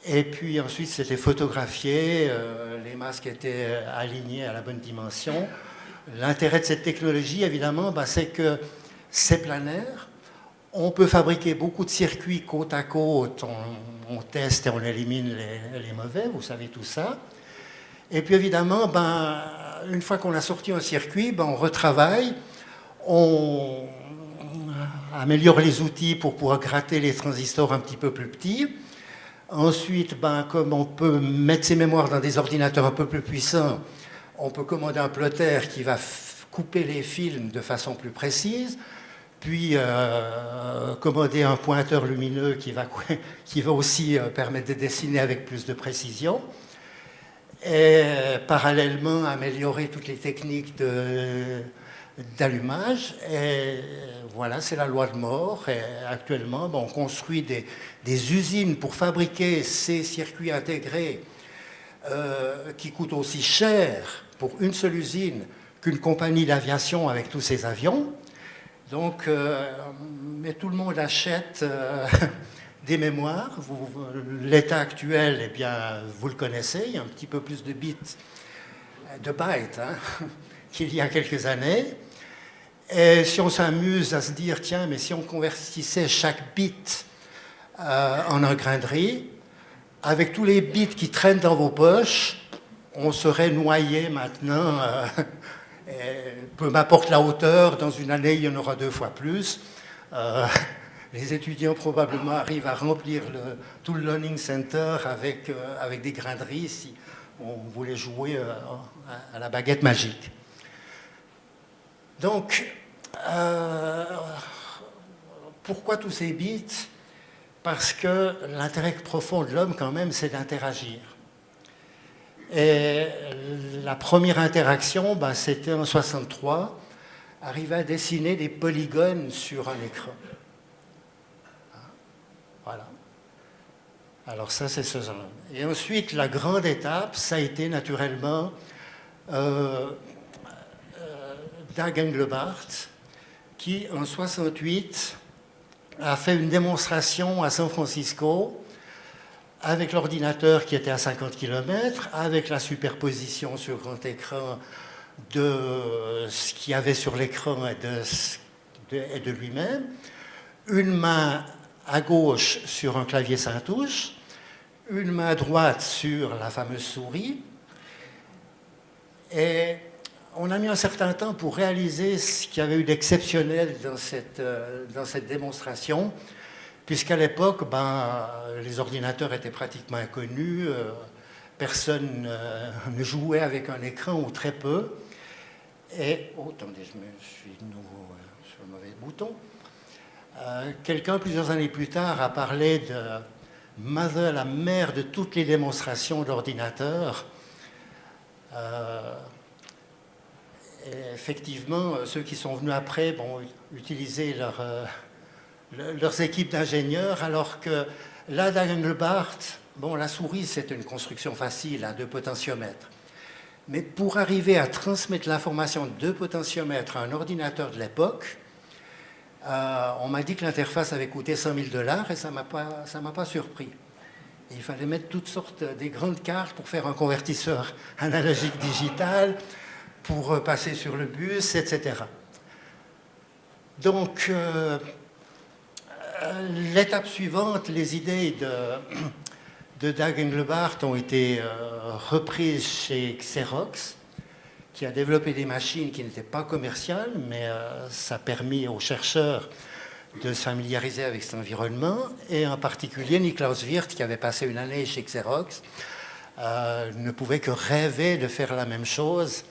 Et puis ensuite, c'était photographié, euh, les masques étaient alignés à la bonne dimension. L'intérêt de cette technologie, évidemment, bah, c'est que c'est planaire. On peut fabriquer beaucoup de circuits côte à côte. On, teste et on élimine les, mauvais, vous savez tout ça. Et puis évidemment, ben, une fois qu'on a sorti un circuit, ben, on retravaille. On, améliore les outils pour pouvoir gratter les transistors un petit peu plus petits. Ensuite, ben, comme on peut mettre ses mémoires dans des ordinateurs un peu plus puissants, on peut commander un plotter qui va couper les films de façon plus précise, puis euh, commander un pointeur lumineux qui va, [laughs] qui va aussi euh, permettre de dessiner avec plus de précision, et parallèlement améliorer toutes les techniques d'allumage. Et voilà, c'est la loi de mort. Et actuellement, on construit des, usines pour fabriquer ces circuits intégrés euh, qui coûtent aussi cher pour une seule usine qu'une compagnie d'aviation avec tous ses avions. Donc, euh, mais tout le monde achète euh, [laughs] des mémoires. L'état actuel, eh bien, vous le connaissez, il y a un petit peu plus de bits, de bytes hein, [laughs] qu'il y a quelques années. Et si on s'amuse à se dire, tiens, mais si on convertissait chaque bit euh, en un grain de riz, avec tous les bits qui traînent dans vos poches, on serait noyé maintenant peu m'importe la hauteur, dans une année, il y en aura deux fois plus. Euh, les étudiants probablement arrivent à remplir tout le learning center avec, euh, avec des grains de riz si on voulait jouer euh, à, la baguette magique. Donc, pourquoi tous ces bits Parce que l'intérêt profond de l'homme, quand même, c'est d'interagir. Et la première interaction, ben, c'était en 63, arriver à dessiner des polygones sur un écran. Voilà. Alors ça, c'est ce genre. Et ensuite, la grande étape, ça a été naturellement euh, euh, Dag qui en 68 a fait une démonstration à San Francisco avec l'ordinateur qui était à 50 km, avec la superposition sur grand écran de ce qu'il y avait sur l'écran et de, lui-même, une main à gauche sur un clavier sans touche, une main droite sur la fameuse souris, et on a mis un certain temps pour réaliser ce qu'il y avait eu d'exceptionnel dans cette, euh, démonstration puisqu'à l'époque, ben, les ordinateurs étaient pratiquement inconnus, euh, personne euh, ne jouait avec un écran ou très peu. Et, oh, attendez, je, me, suis de nouveau sur le mauvais bouton. Quelqu'un, plusieurs années plus tard, a parlé de Mother, la mère de toutes les démonstrations d'ordinateurs. Effectivement, ceux qui sont venus après vont utiliser leur leurs équipes d'ingénieurs, alors que là, d'Engelbart, bon, la souris, c'est une construction facile, à deux potentiomètres. Mais pour arriver à transmettre l'information de potentiomètres à un ordinateur de l'époque, euh, on m'a dit que l'interface avait coûté 100 000 dollars et ça ne m'a pas, pas surpris. Il fallait mettre toutes sortes des grandes cartes pour faire un convertisseur analogique digital, pour passer sur le bus, etc. Donc, euh, euh, l'étape suivante, les idées de, [clears throat] de Dag Engelbart ont été euh, reprises chez Xerox, qui a développé des machines qui n'étaient pas commerciales, mais euh, ça a permis aux chercheurs de se familiariser avec cet environnement, et en particulier Niklaus Wirth, qui avait passé une année chez Xerox, ne pouvait que rêver de faire la même chose.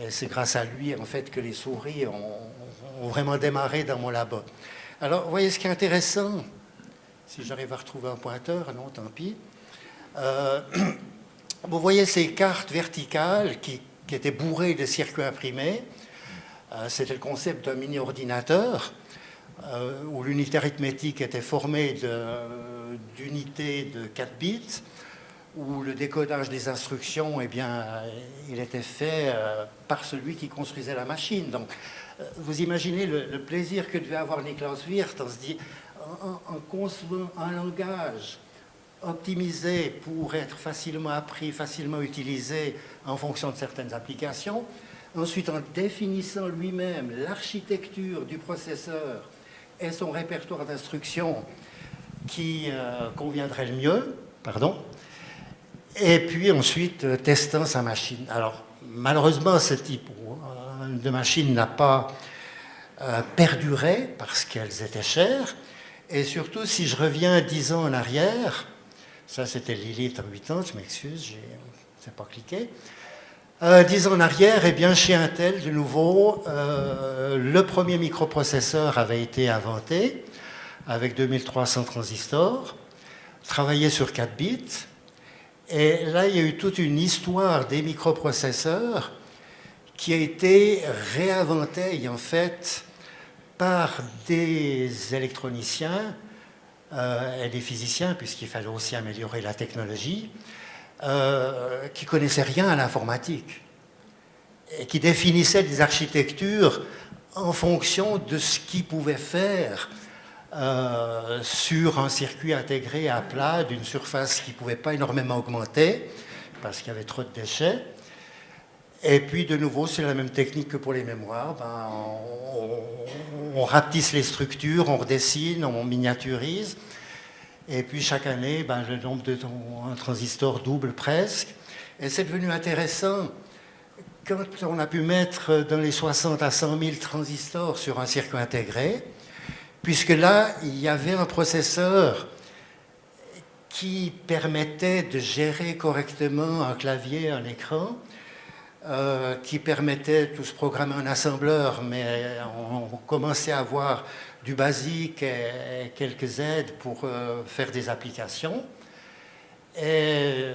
Et c'est grâce à lui, en fait, que les souris ont, vraiment démarré dans mon labo. Alors, vous voyez ce qui est intéressant, si j'arrive à retrouver un pointeur, non, tant pis. Euh, [clears throat] vous voyez ces cartes verticales qui, étaient bourrées de circuits imprimés. Euh, c'était le concept d'un mini-ordinateur euh, où l'unité arithmétique était formée d'unités de, 4 bits, où le décodage des instructions, eh bien, il était fait par celui qui construisait la machine. Donc, vous imaginez le, plaisir que devait avoir Niklaus Wirth en se dit, en, concevant un langage optimisé pour être facilement appris, facilement utilisé en fonction de certaines applications, ensuite en définissant lui-même l'architecture du processeur et son répertoire d'instructions qui euh, conviendrait le mieux, pardon, et puis ensuite euh, testant sa machine. Alors, malheureusement, ce type de machine n'a pas perduraient parce qu'elles étaient chères. Et surtout, si je reviens dix ans en arrière, ça c'était Lilith en 8 ans, je m'excuse, je n'ai pas cliqué. dix ans en arrière, eh bien, chez Intel, de nouveau, le premier microprocesseur avait été inventé avec 2300 transistors, travaillait sur 4 bits. Et là, il y a eu toute une histoire des microprocesseurs qui a été réinventée en fait par des électroniciens euh, et des physiciens, puisqu'il fallait aussi améliorer la technologie, euh, qui connaissaient rien à l'informatique et qui définissaient des architectures en fonction de ce qu'ils pouvaient faire euh, sur un circuit intégré à plat d'une surface qui ne pouvait pas énormément augmenter parce qu'il y avait trop de déchets. Et puis de nouveau, c'est la même technique que pour les mémoires. Ben, on, rapetisse les structures, on redessine, on miniaturise. Et puis chaque année, ben, le nombre de transistors double presque. Et c'est devenu intéressant quand on a pu mettre dans les 60 à 100 000 transistors sur un circuit intégré puisque là, il y avait un processeur qui permettait de gérer correctement un clavier, un écran, euh, qui permettait tout se programmer en assembleur, mais on, commençait à avoir du basique et, quelques aides pour euh, faire des applications. Et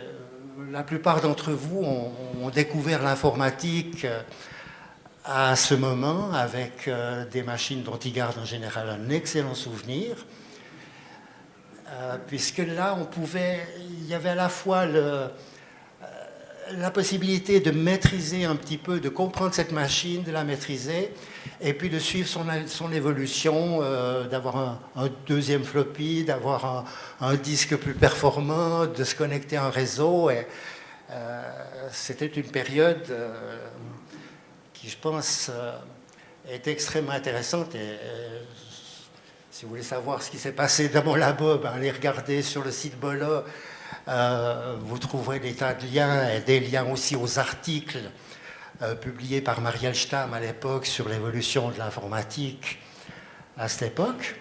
la plupart d'entre vous ont découvert l'informatique à ce moment avec euh, des machines dont ils gardent en général un excellent souvenir, euh, puisque là, on pouvait, il y avait à la fois euh, la possibilité de maîtriser un petit peu, de comprendre cette machine, de la maîtriser, et puis de suivre son, son évolution, d'avoir un, deuxième floppy, d'avoir un, disque plus performant, de se connecter à un réseau. C'était une période je pense, euh, est extrêmement intéressante. Et, euh, si vous voulez savoir ce qui s'est passé dans mon labo, ben, allez regarder sur le site Bolo. Euh, vous trouverez des tas de liens et des liens aussi aux articles publiés par Marielle Stamm à l'époque sur l'évolution de l'informatique à cette époque.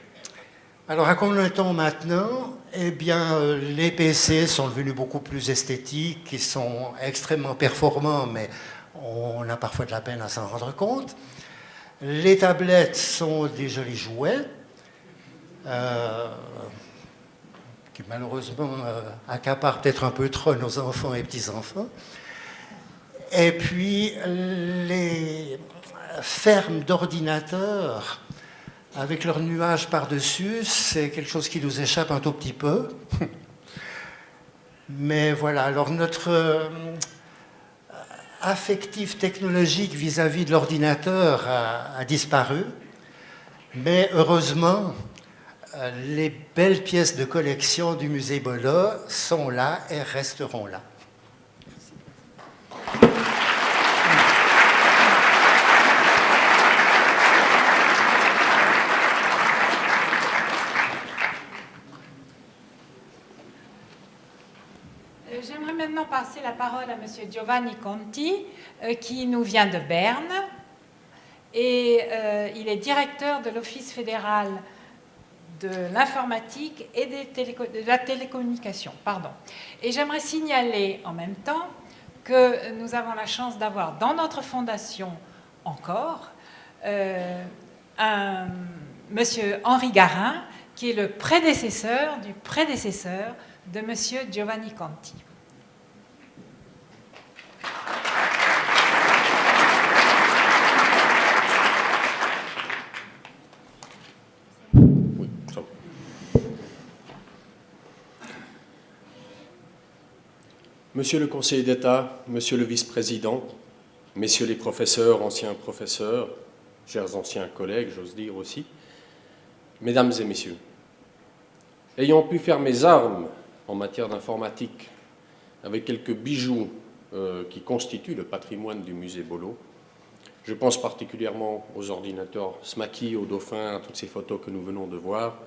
Alors, à combien de temps maintenant? Eh bien, les PC sont devenus beaucoup plus esthétiques, ils sont extrêmement performants, mais on a parfois de la peine à s'en rendre compte. Les tablettes sont des jolis jouets euh, qui malheureusement euh, accaparent peut-être un peu trop nos enfants et petits-enfants. Et puis les fermes d'ordinateurs avec leurs nuages par-dessus, c'est quelque chose qui nous échappe un tout petit peu. [laughs] Mais voilà, alors notre affectif technologique vis-à-vis de l'ordinateur a, disparu, mais heureusement, euh, les belles pièces de collection du musée Bola sont là et resteront là. Passer la parole à M. Giovanni Conti, euh, qui nous vient de Berne. Et euh, il est directeur de l'Office fédéral de l'informatique et de la télécommunication. Pardon. Et j'aimerais signaler en même temps que nous avons la chance d'avoir dans notre fondation encore euh, un monsieur Henri Garin, qui est le prédécesseur du prédécesseur de monsieur Giovanni Conti. Monsieur le conseiller d'État, monsieur le vice-président, messieurs les professeurs, anciens professeurs, chers anciens collègues, j'ose dire aussi, mesdames et messieurs, ayant pu faire mes armes en matière d'informatique avec quelques bijoux euh, qui constituent le patrimoine du musée Bolo, je pense particulièrement aux ordinateurs Smaki, aux dauphins, à toutes ces photos que nous venons de voir.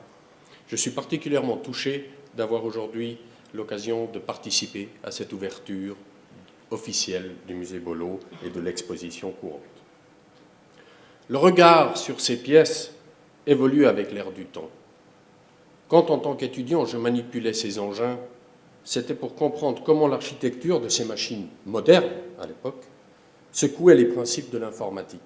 Je suis particulièrement touché d'avoir aujourd'hui l'occasion de participer à cette ouverture officielle du musée Bolo et de l'exposition courante. Le regard sur ces pièces évolue avec l'air du temps. Quand, en tant qu'étudiant, je manipulais ces engins, c'était pour comprendre comment l'architecture de ces machines modernes, à l'époque, secouait les principes de l'informatique.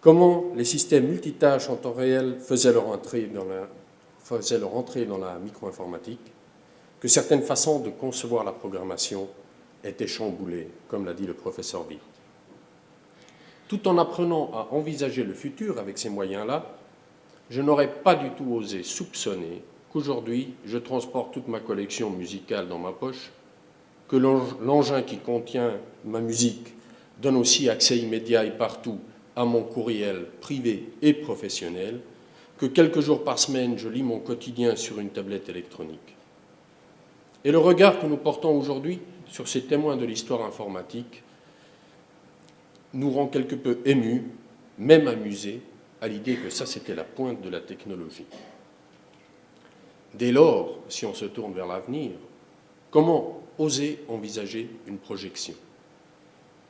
Comment les systèmes multitâches en temps réel faisaient leur entrée dans la, micro-informatique, que certaines façons de concevoir la programmation étaient chamboulées, comme l'a dit le professeur Witt. Tout en apprenant à envisager le futur avec ces moyens-là, je n'aurais pas du tout osé soupçonner qu'aujourd'hui, je transporte toute ma collection musicale dans ma poche, que l'engin qui contient ma musique donne aussi accès immédiat et partout à mon courriel privé et professionnel, que quelques jours par semaine, je lis mon quotidien sur une tablette électronique. Et le regard que nous portons aujourd'hui sur ces témoins de l'histoire informatique nous rend quelque peu émus, même amusés, à l'idée que ça, c'était la pointe de la technologie. Dès lors, si on se tourne vers l'avenir, comment oser envisager une projection?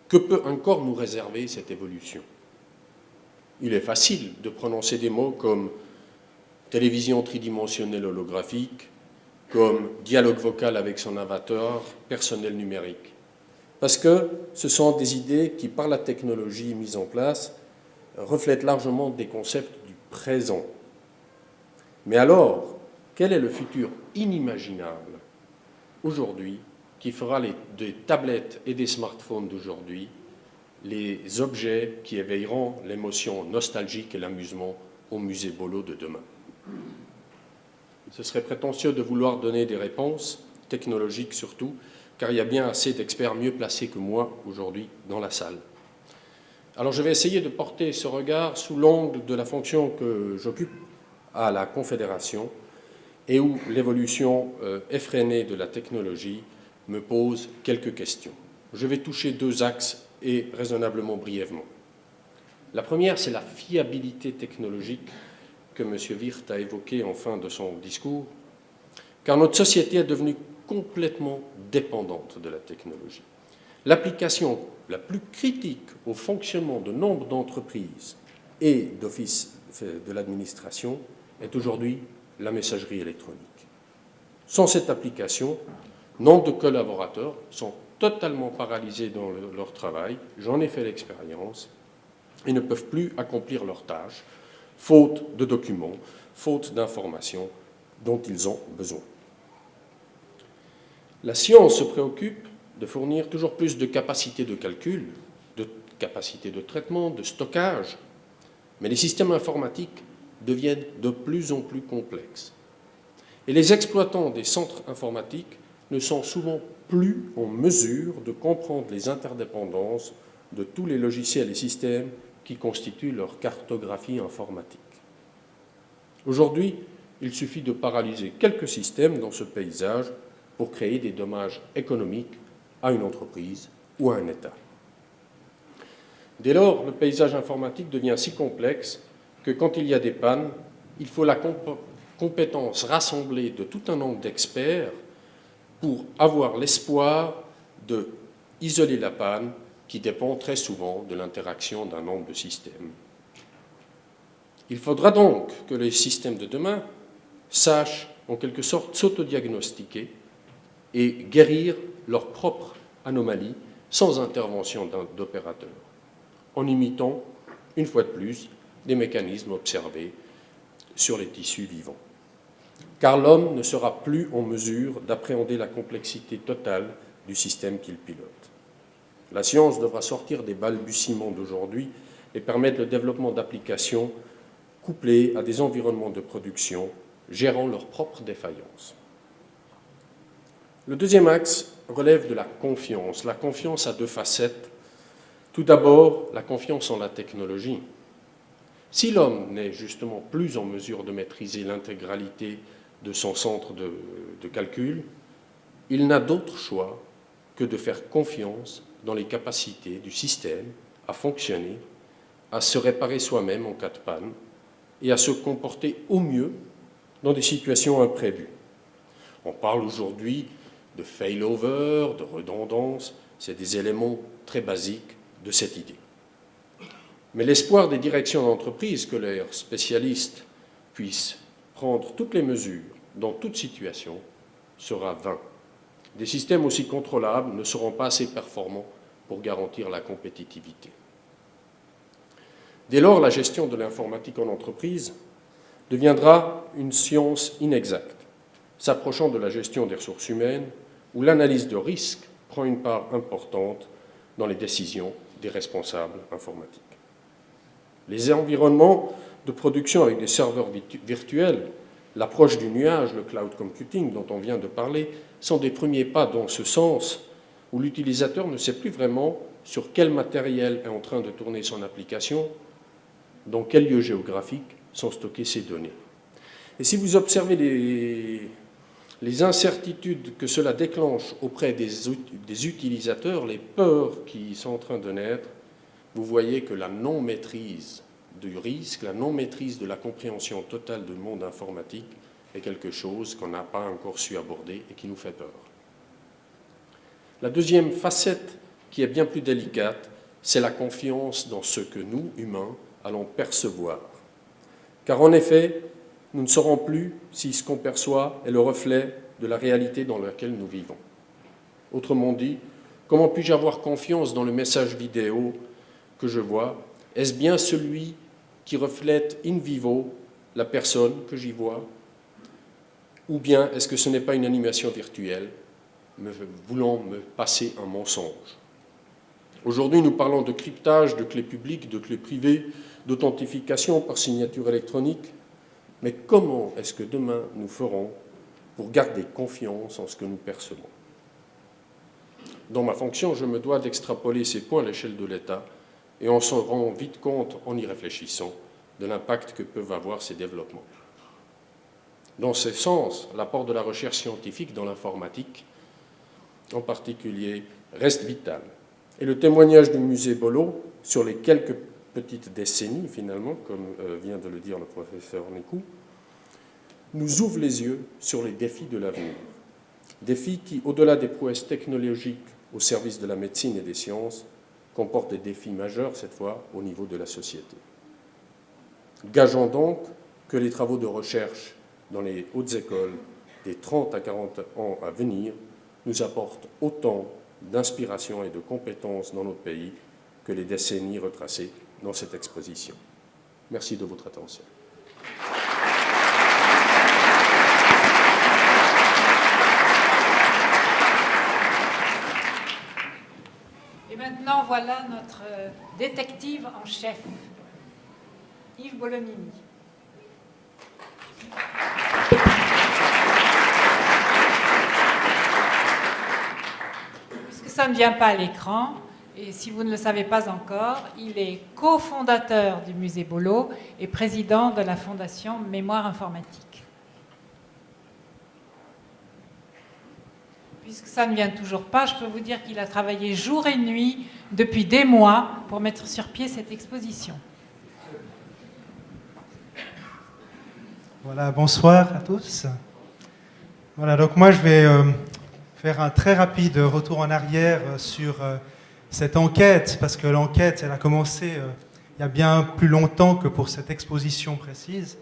Que peut encore nous réserver cette évolution? Il est facile de prononcer des mots comme télévision tridimensionnelle holographique, comme dialogue vocal avec son avatar, personnel numérique. Parce que ce sont des idées qui, par la technologie mise en place, reflètent largement des concepts du présent. Mais alors, quel est le futur inimaginable aujourd'hui qui fera des tablettes et des smartphones d'aujourd'hui les objets qui éveilleront l'émotion nostalgique et l'amusement au musée Bolo de demain? Ce serait prétentieux de vouloir donner des réponses, technologiques surtout, car il y a bien assez d'experts mieux placés que moi aujourd'hui dans la salle. Alors je vais essayer de porter ce regard sous l'angle de la fonction que j'occupe à la Confédération et où l'évolution euh, effrénée de la technologie me pose quelques questions. Je vais toucher deux axes et raisonnablement brièvement. La première, c'est la fiabilité technologique que M. Wirth a évoquée en fin de son discours, car notre société est devenue complètement dépendante de la technologie. L'application la plus critique au fonctionnement de nombre d'entreprises et d'offices de l'administration est aujourd'hui la messagerie électronique. Sans cette application, nombre de collaborateurs sont totalement paralysés dans leur travail, j'en ai fait l'expérience, et ne peuvent plus accomplir leurs tâches, faute de documents, faute d'informations dont ils ont besoin. La science se préoccupe de fournir toujours plus de capacités de calcul, de capacités de traitement, de stockage, mais les systèmes informatiques deviennent de plus en plus complexes. Et les exploitants des centres informatiques ne sont souvent plus en mesure de comprendre les interdépendances de tous les logiciels et systèmes qui constituent leur cartographie informatique. Aujourd'hui, il suffit de paralyser quelques systèmes dans ce paysage pour créer des dommages économiques à une entreprise ou à un État. Dès lors, le paysage informatique devient si complexe que quand il y a des pannes, il faut la compétence rassemblée de tout un nombre d'experts pour avoir l'espoir de isoler la panne qui dépend très souvent de l'interaction d'un nombre de systèmes. Il faudra donc que les systèmes de demain sachent en quelque sorte s'autodiagnostiquer et guérir leurs propres anomalies sans intervention d'opérateurs, en imitant, une fois de plus, des mécanismes observés sur les tissus vivants. Car l'homme ne sera plus en mesure d'appréhender la complexité totale du système qu'il pilote. La science devra sortir des balbutiements d'aujourd'hui et permettre le développement d'applications couplées à des environnements de production gérant leurs propres défaillances. Le deuxième axe relève de la confiance. La confiance a deux facettes. Tout d'abord, la confiance en la technologie. Si l'homme n'est justement plus en mesure de maîtriser l'intégralité de son centre de, calcul, il n'a d'autre choix que de faire confiance dans les capacités du système à fonctionner, à se réparer soi-même en cas de panne et à se comporter au mieux dans des situations imprévues. On parle aujourd'hui de failover, de redondance, c'est des éléments très basiques de cette idée. Mais l'espoir des directions d'entreprise que leurs spécialistes puissent prendre toutes les mesures dans toute situation sera vain. Des systèmes aussi contrôlables ne seront pas assez performants pour garantir la compétitivité. Dès lors, la gestion de l'informatique en entreprise deviendra une science inexacte, s'approchant de la gestion des ressources humaines, où l'analyse de risque prend une part importante dans les décisions des responsables informatiques. Les environnements de production avec des serveurs virtuels, l'approche du nuage, le cloud computing dont on vient de parler, sont des premiers pas dans ce sens où l'utilisateur ne sait plus vraiment sur quel matériel est en train de tourner son application, dans quel lieu géographique sont stockées ces données. Et si vous observez les, incertitudes que cela déclenche auprès des, utilisateurs, les peurs qui sont en train de naître, vous voyez que la non-maîtrise du risque, la non-maîtrise de la compréhension totale du monde informatique est quelque chose qu'on n'a pas encore su aborder et qui nous fait peur. La deuxième facette, qui est bien plus délicate, c'est la confiance dans ce que nous, humains, allons percevoir. Car en effet, nous ne saurons plus si ce qu'on perçoit est le reflet de la réalité dans laquelle nous vivons. Autrement dit, comment puis-je avoir confiance dans le message vidéo que je vois Est-ce bien celui qui reflète in vivo la personne que j'y vois? Ou bien est-ce que ce n'est pas une animation virtuelle voulant me passer un mensonge? Aujourd'hui, nous parlons de cryptage, de clés publiques, de clés privées, d'authentification par signature électronique. Mais comment est-ce que demain nous ferons pour garder confiance en ce que nous percevons? Dans ma fonction, je me dois d'extrapoler ces points à l'échelle de l'État et on s'en rend vite compte en y réfléchissant de l'impact que peuvent avoir ces développements. Dans ce sens, l'apport de la recherche scientifique dans l'informatique, en particulier, reste vital. Et le témoignage du musée Bolo sur les quelques petites décennies, finalement, comme euh, vient de le dire le professeur Nécou, nous ouvre les yeux sur les défis de l'avenir. Défis qui, au-delà des prouesses technologiques au service de la médecine et des sciences, comportent des défis majeurs, cette fois, au niveau de la société. Gageons donc que les travaux de recherche dans les hautes écoles des 30 à 40 ans à venir nous apportent autant d'inspiration et de compétences dans notre pays que les décennies retracées dans cette exposition. Merci de votre attention. Et voilà notre détective en chef, Yves Bolognini. Puisque ça ne vient pas à l'écran, et si vous ne le savez pas encore, il est cofondateur du musée Bolo et président de la fondation Mémoire informatique. Puisque ça ne vient toujours pas, je peux vous dire qu'il a travaillé jour et nuit depuis des mois pour mettre sur pied cette exposition. Voilà, bonsoir à tous. Voilà, donc moi je vais euh, faire un très rapide retour en arrière sur euh, cette enquête, parce que l'enquête, elle a commencé euh, il y a bien plus longtemps que pour cette exposition précise.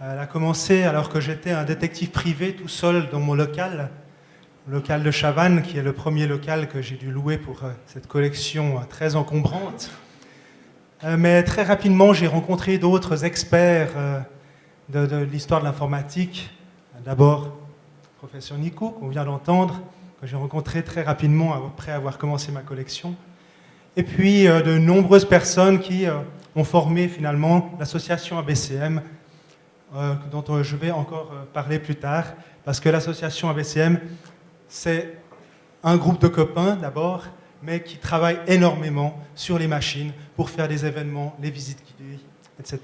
Elle a commencé alors que j'étais un détective privé tout seul dans mon local, local de Chavannes, qui est le premier local que j'ai dû louer pour euh, cette collection euh, très encombrante. Mais très rapidement, j'ai rencontré d'autres experts de, l'histoire de l'informatique. D'abord, le professeur Nico, qu'on vient d'entendre, que j'ai rencontré très rapidement après avoir commencé ma collection. Et puis euh, de nombreuses personnes qui euh, ont formé finalement l'association ABCM, euh, dont je vais encore parler plus tard, parce que l'association ABCM, c'est un groupe de copains d'abord, mais qui travaillent énormément sur les machines pour faire des événements, les visites guidées, etc.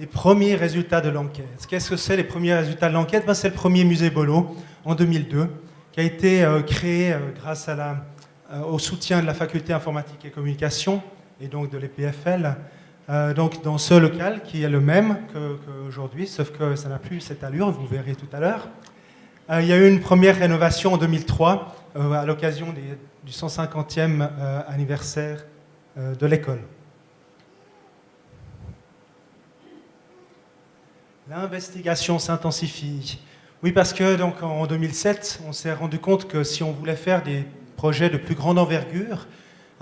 les premiers résultats de l'enquête. Qu'est-ce que c'est les premiers résultats de l'enquête? Ben, C'est le premier musée Bolo en 2002 qui a été euh, créé euh, grâce euh, au soutien de la faculté informatique et communication et donc de l'EPFL. Donc dans ce local qui est le même qu'aujourd'hui, sauf que ça n'a plus cette allure, vous verrez tout à l'heure. il y a eu une première rénovation en 2003 euh, à l'occasion du 150e euh, anniversaire euh, de l'école. L'investigation s'intensifie. Oui, parce que donc, en 2007, on s'est rendu compte que si on voulait faire des projets de plus grande envergure,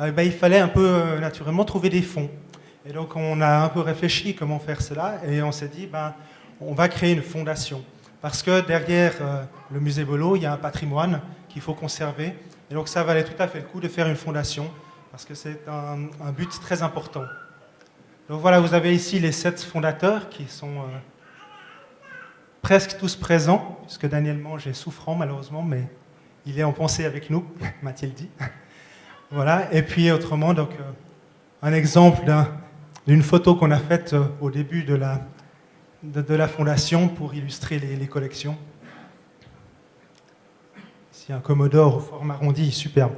euh, ben, il fallait un peu euh, naturellement trouver des fonds. Et donc on a un peu réfléchi comment faire cela et on s'est dit, ben, on va créer une fondation. Parce que derrière euh, le musée Bolo, il y a un patrimoine qu'il faut conserver. Et donc ça valait tout à fait le coup de faire une fondation, parce que c'est un, un but très important. Donc voilà, vous avez ici les sept fondateurs qui sont euh, presque tous présents, puisque Daniel Mange est souffrant malheureusement, mais il est en pensée avec nous, [laughs] m'a-t-il dit. Voilà, et puis autrement, donc, euh, un exemple d'un- d'une photo qu'on a faite euh, au début de la, de, la fondation pour illustrer les, collections. Ici, un Commodore au format arrondi, superbe.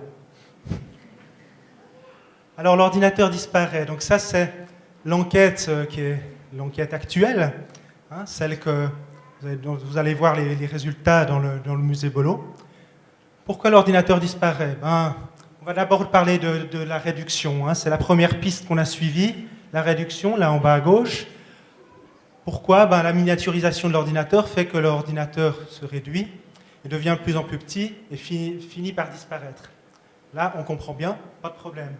Alors, l'ordinateur disparaît. Donc, ça, c'est l'enquête euh, qui est l'enquête actuelle, hein, celle que vous allez, dont vous allez voir les, les résultats dans le, dans le musée Bolo. Pourquoi l'ordinateur disparaît? Ben, On va d'abord parler de, de la réduction. hein. C'est la première piste qu'on a suivie, la réduction, là en bas à gauche. Pourquoi? Ben, La miniaturisation de l'ordinateur fait que l'ordinateur se réduit et devient de plus en plus petit et finit, par disparaître. Là, on comprend bien, pas de problème.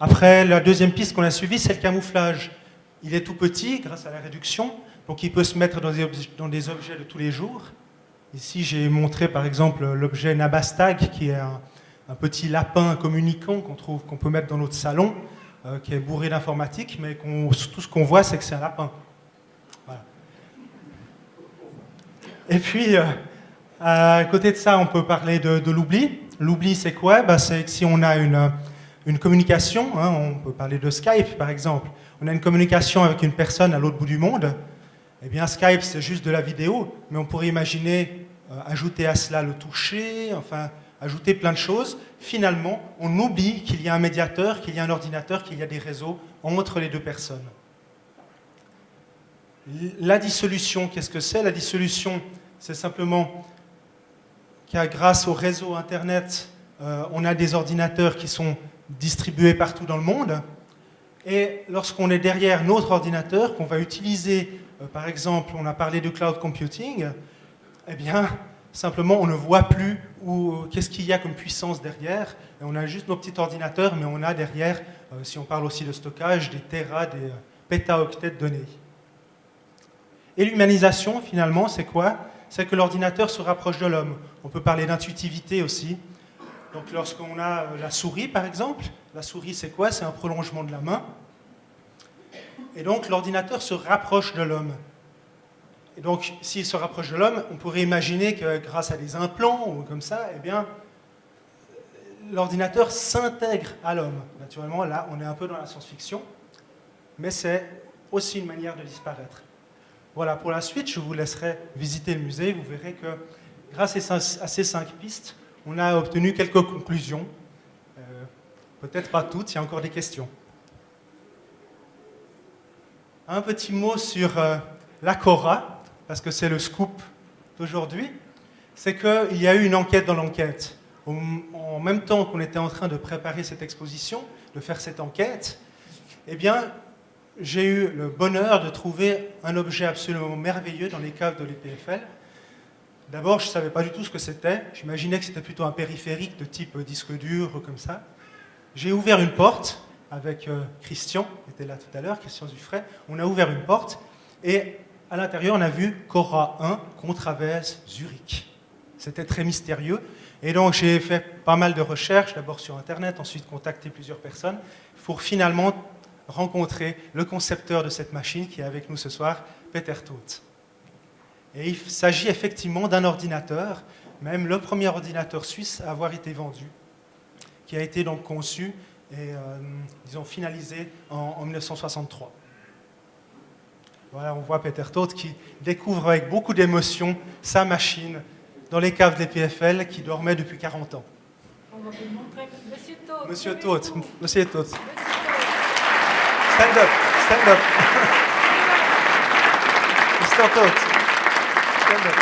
Après, la deuxième piste qu'on a suivie, c'est le camouflage. Il est tout petit grâce à la réduction, donc il peut se mettre dans des, objets de tous les jours. Ici, j'ai montré par exemple l'objet Nabastag, qui est un, un petit lapin communicant qu'on qu'on peut mettre dans notre salon, euh, qui est bourré d'informatique, mais tout ce qu'on voit, c'est que c'est un lapin. Et puis, euh, à côté de ça, on peut parler de, l'oubli. L'oubli, c'est quoi? Bah, C'est que si on a une, une communication, hein, on peut parler de Skype par exemple, on a une communication avec une personne à l'autre bout du monde, eh bien Skype, c'est juste de la vidéo, mais on pourrait imaginer euh, ajouter à cela le toucher, enfin, ajouter plein de choses. Finalement, on oublie qu'il y a un médiateur, qu'il y a un ordinateur, qu'il y a des réseaux entre les deux personnes. La dissolution, qu'est-ce que c'est? La dissolution, c'est simplement qu'à grâce au réseau Internet, euh, on a des ordinateurs qui sont distribués partout dans le monde. Et lorsqu'on est derrière notre ordinateur, qu'on va utiliser, euh, par exemple, on a parlé de cloud computing, eh bien, simplement, on ne voit plus qu'est-ce qu'il y a comme puissance derrière. On a juste nos petits ordinateurs, mais on a derrière, euh, si on parle aussi de stockage, des terras, des euh, pétaoctets de données. Et l'humanisation, finalement, c'est quoi? C'est que l'ordinateur se rapproche de l'homme. On peut parler d'intuitivité aussi. Donc lorsqu'on a euh, la souris, par exemple, la souris, c'est quoi? C'est un prolongement de la main. Et donc l'ordinateur se rapproche de l'homme. Et donc, s'il se rapproche de l'homme, on pourrait imaginer que grâce à des implants ou comme ça, eh bien, l'ordinateur s'intègre à l'homme. Naturellement, là, on est un peu dans la science-fiction, mais c'est aussi une manière de disparaître. Voilà, pour la suite, je vous laisserai visiter le musée. Vous verrez que grâce à ces cinq pistes, on a obtenu quelques conclusions. Euh, Peut-être pas toutes, il y a encore des questions. Un petit mot sur euh, la Cora, parce que c'est le scoop d'aujourd'hui. C'est qu'il y a eu une enquête dans l'enquête. En même temps qu'on était en train de préparer cette exposition, de faire cette enquête, eh bien, j'ai eu le bonheur de trouver un objet absolument merveilleux dans les caves de l'EPFL. D'abord, je ne savais pas du tout ce que c'était. J'imaginais que c'était plutôt un périphérique de type disque dur, comme ça. J'ai ouvert une porte avec euh, Christian, qui était là tout à l'heure, Christian Zuffray. On a ouvert une porte et à l'intérieur, on a vu Cora 1, Contravès, Zurich. C'était très mystérieux. Et donc, j'ai fait pas mal de recherches, d'abord sur Internet, ensuite contacté plusieurs personnes, pour finalement rencontrer le concepteur de cette machine qui est avec nous ce soir, Peter Toth. Et il s'agit effectivement d'un ordinateur, même le premier ordinateur suisse à avoir été vendu, qui a été donc conçu et, euh, disons, finalisé en, en 1963. Voilà, on voit Peter Toth qui découvre avec beaucoup d'émotion sa machine dans les caves des PFL qui dormait depuis 40 ans. On va vous montrer. Monsieur Toth. Monsieur. Toth, Monsieur Toth, Monsieur Toth. stand up, stand up. [laughs] Mr. Toth, stand up.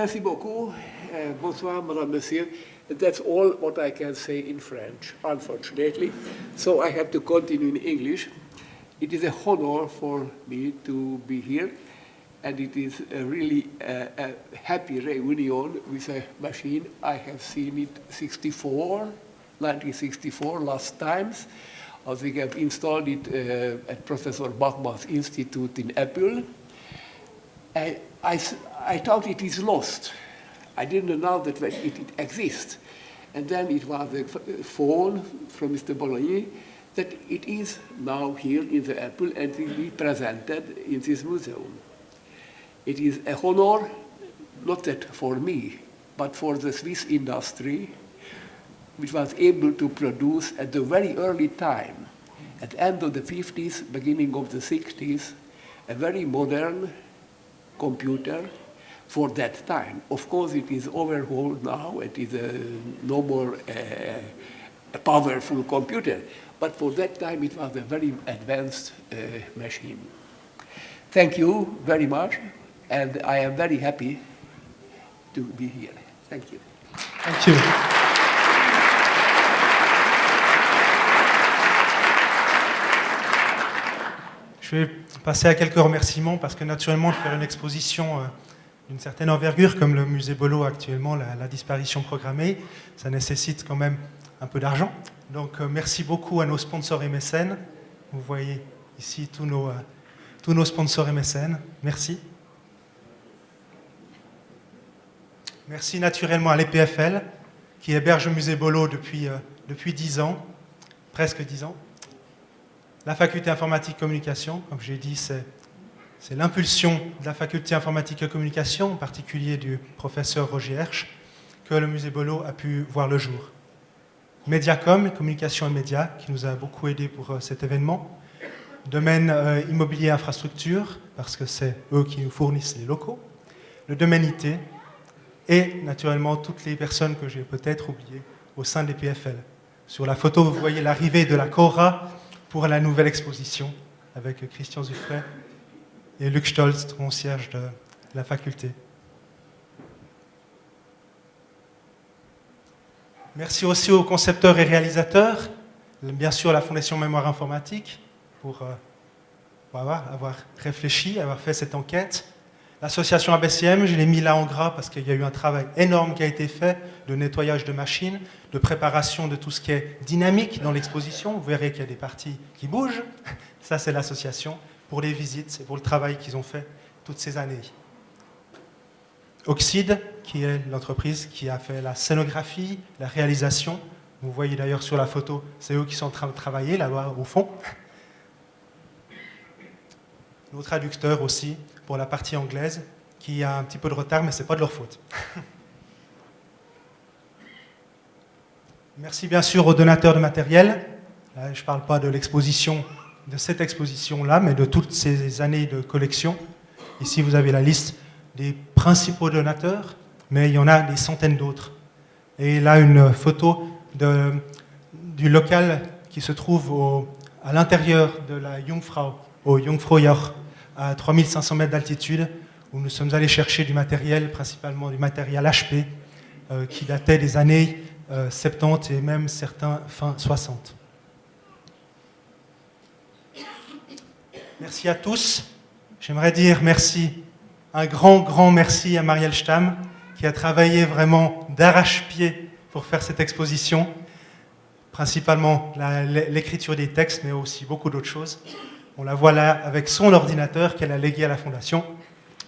Merci beaucoup. Uh, bonsoir, Madame, Monsieur. That's all what I can say in French, unfortunately. So I have to continue in English. It is a honor for me to be here, and it is a really uh, a happy reunion with a machine. I have seen it 64, 1964, last times. I think I've installed it uh, at Professor Bachmann's Institute in Apple. I, I, I thought it is lost. I didn't know that it, it exists. And then it was a phone from Mr. Bologna that it is now here in the Apple and will be presented in this museum. It is a honor, not that for me, but for the Swiss industry, which was able to produce at the very early time, at the end of the 50s, beginning of the 60s, a very modern computer for that time. Of course, it is overhauled now. It is a no more uh, a powerful computer. But for that time, it was a very advanced uh, machine. Thank you very much, and I am very happy to be here. Thank you. Thank you. Je vais passer à quelques remerciements parce que naturellement, faire une exposition euh, d'une certaine envergure comme le musée Bolo actuellement, la, la, disparition programmée, ça nécessite quand même un peu d'argent. Donc euh, merci beaucoup à nos sponsors et mécènes. Vous voyez ici tous nos, euh, tous nos sponsors et mécènes. Merci. Merci naturellement à l'EPFL qui héberge le musée Bolo depuis, euh, depuis 10 ans, presque 10 ans. La faculté informatique communication, comme j'ai dit, c'est l'impulsion de la faculté informatique et communication, en particulier du professeur Roger Hersch, que le musée Bolo a pu voir le jour. Mediacom, communication et médias, qui nous a beaucoup aidé pour euh, cet événement. Domaine euh, immobilier infrastructure, parce que c'est eux qui nous fournissent les locaux. Le domaine IT, et naturellement toutes les personnes que j'ai peut-être oubliées au sein des PFL. Sur la photo, vous voyez l'arrivée de la Cora pour la nouvelle exposition avec Christian Zuffray et Luc Stolz, concierge de la faculté. Merci aussi aux concepteurs et réalisateurs, bien sûr la Fondation Mémoire Informatique, pour, euh, avoir, avoir, réfléchi, avoir fait cette enquête. L'association ABCM, je l'ai mis là en gras parce qu'il y a eu un travail énorme qui a été fait de nettoyage de machines, de préparation de tout ce qui est dynamique dans l'exposition. Vous verrez qu'il y a des parties qui bougent. [laughs] Ça, c'est l'association pour les visites et pour le travail qu'ils ont fait toutes ces années. Oxide, qui est l'entreprise qui a fait la scénographie, la réalisation. Vous voyez d'ailleurs sur la photo, c'est eux qui sont en train de travailler là-bas au fond. Nos traducteurs aussi, pour la partie anglaise, qui a un petit peu de retard, mais ce n'est pas de leur faute. Merci bien sûr aux donateurs de matériel. Là, je ne parle pas de l'exposition, de cette exposition-là, mais de toutes ces années de collection. Ici, vous avez la liste des principaux donateurs, mais il y en a des centaines d'autres. Et là, une photo du local qui se trouve à l'intérieur de la Jungfrau, au Jungfraujoch, à 3500 mètres d'altitude, où nous sommes allés chercher du matériel, principalement du matériel HP, euh, qui datait des années euh, 70 et même certains fin 60. Merci à tous. J'aimerais dire merci, un grand, grand merci à Marielle Stamm, qui a travaillé vraiment d'arrache-pied pour faire cette exposition, principalement l'écriture des textes, mais aussi beaucoup d'autres choses. On la voit là avec son ordinateur qu'elle a légué à la Fondation.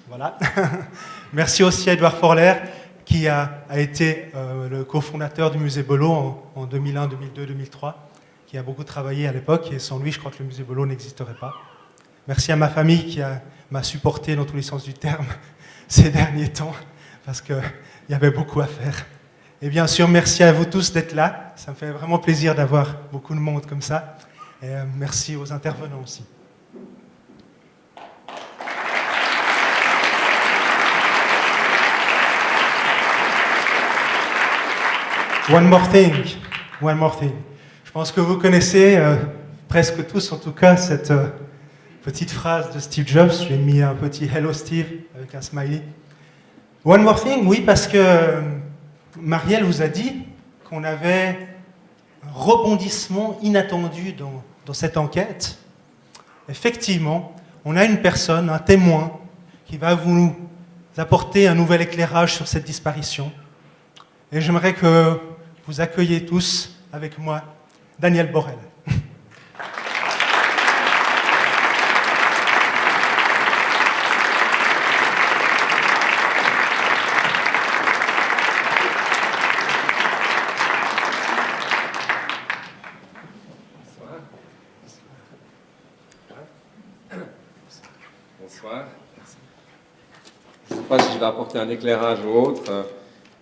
Voilà. [laughs] Merci aussi à Edouard Forler, qui a, été euh, le cofondateur du musée Bolo en, en, 2001, 2002, 2003, qui a beaucoup travaillé à l'époque, et sans lui, je crois que le musée Bolo n'existerait pas. Merci à ma famille qui m'a supporté dans tous les sens du terme [laughs] ces derniers temps, parce qu'il y avait beaucoup à faire. Et bien sûr, merci à vous tous d'être là. Ça me fait vraiment plaisir d'avoir beaucoup de monde comme ça. Et euh, merci aux intervenants aussi. One more thing, one more thing. Je pense que vous connaissez euh, presque tous, en tout cas, cette, euh, petite phrase de Steve Jobs. J'ai mis un petit Hello Steve avec un smiley. One more thing, oui, parce que euh, Marielle vous a dit qu'on avait un rebondissement inattendu dans, dans cette enquête. Effectivement, on a une personne, un témoin, qui va vous apporter un nouvel éclairage sur cette disparition. Et j'aimerais que vous accueilliez tous avec moi Daniel Borel. Bonsoir. Vais apporter un éclairage ou autre.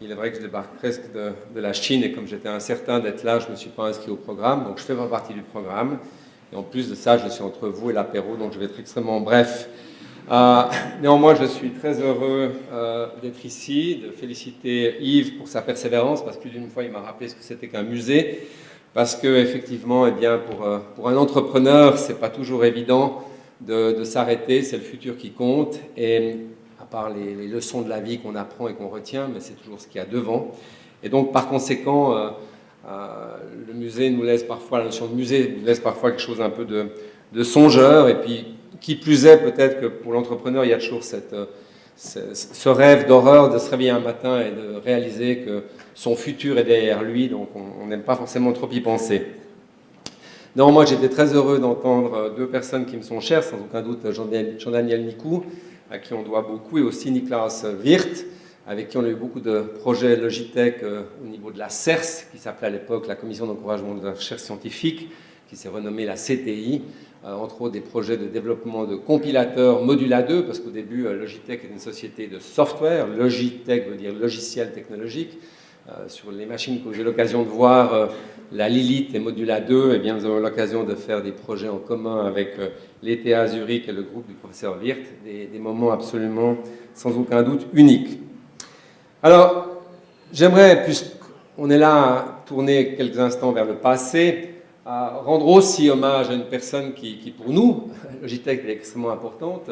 Il est vrai que je débarque presque de, la Chine et comme j'étais incertain d'être là, je ne me suis pas inscrit au programme, donc je fais pas partie du programme. Et en plus de ça, je suis entre vous et l'apéro, donc je vais être extrêmement bref. Euh, néanmoins, je suis très heureux euh, d'être ici, de féliciter Yves pour sa persévérance, parce que plus d'une fois, il m'a rappelé ce que c'était qu'un musée, parce que effectivement, eh euh, pour un entrepreneur, c'est pas toujours évident de, de s'arrêter, c'est le futur qui compte, et à part les, leçons de la vie qu'on apprend et qu'on retient, mais c'est toujours ce qu'il y a devant. Et donc, par conséquent, euh, euh, le musée nous laisse parfois, la notion de musée nous laisse parfois quelque chose un peu de, songeur, et puis qui plus est, peut-être que pour l'entrepreneur, il y a toujours euh, ce, rêve d'horreur de se réveiller un matin et de réaliser que son futur est derrière lui, donc on n'aime pas forcément trop y penser. Non, moi j'étais très heureux d'entendre deux personnes qui me sont chères, sans aucun doute Jean-Daniel Nicou, à qui on doit beaucoup, et aussi Niklas Wirth, avec qui on a eu beaucoup de projets Logitech euh, au niveau de la CERS, qui s'appelait à l'époque la Commission d'encouragement de la recherche scientifique, qui s'est renommée la CTI, euh, entre autres des projets de développement de compilateurs Modula 2, parce qu'au début euh, Logitech est une société de software, Logitech veut dire logiciel technologique, sur les machines que j'ai l'occasion de voir, la Lilith et Modula 2, eh bien, nous avons l'occasion de faire des projets en commun avec euh, l'ETA Zurich et le groupe du professeur Wirth, des, moments absolument, sans aucun doute, uniques. Alors, j'aimerais, puisqu'on est là tourner quelques instants vers le passé, rendre aussi hommage à une personne qui, qui pour nous, [laughs] Logitech, est extrêmement importante.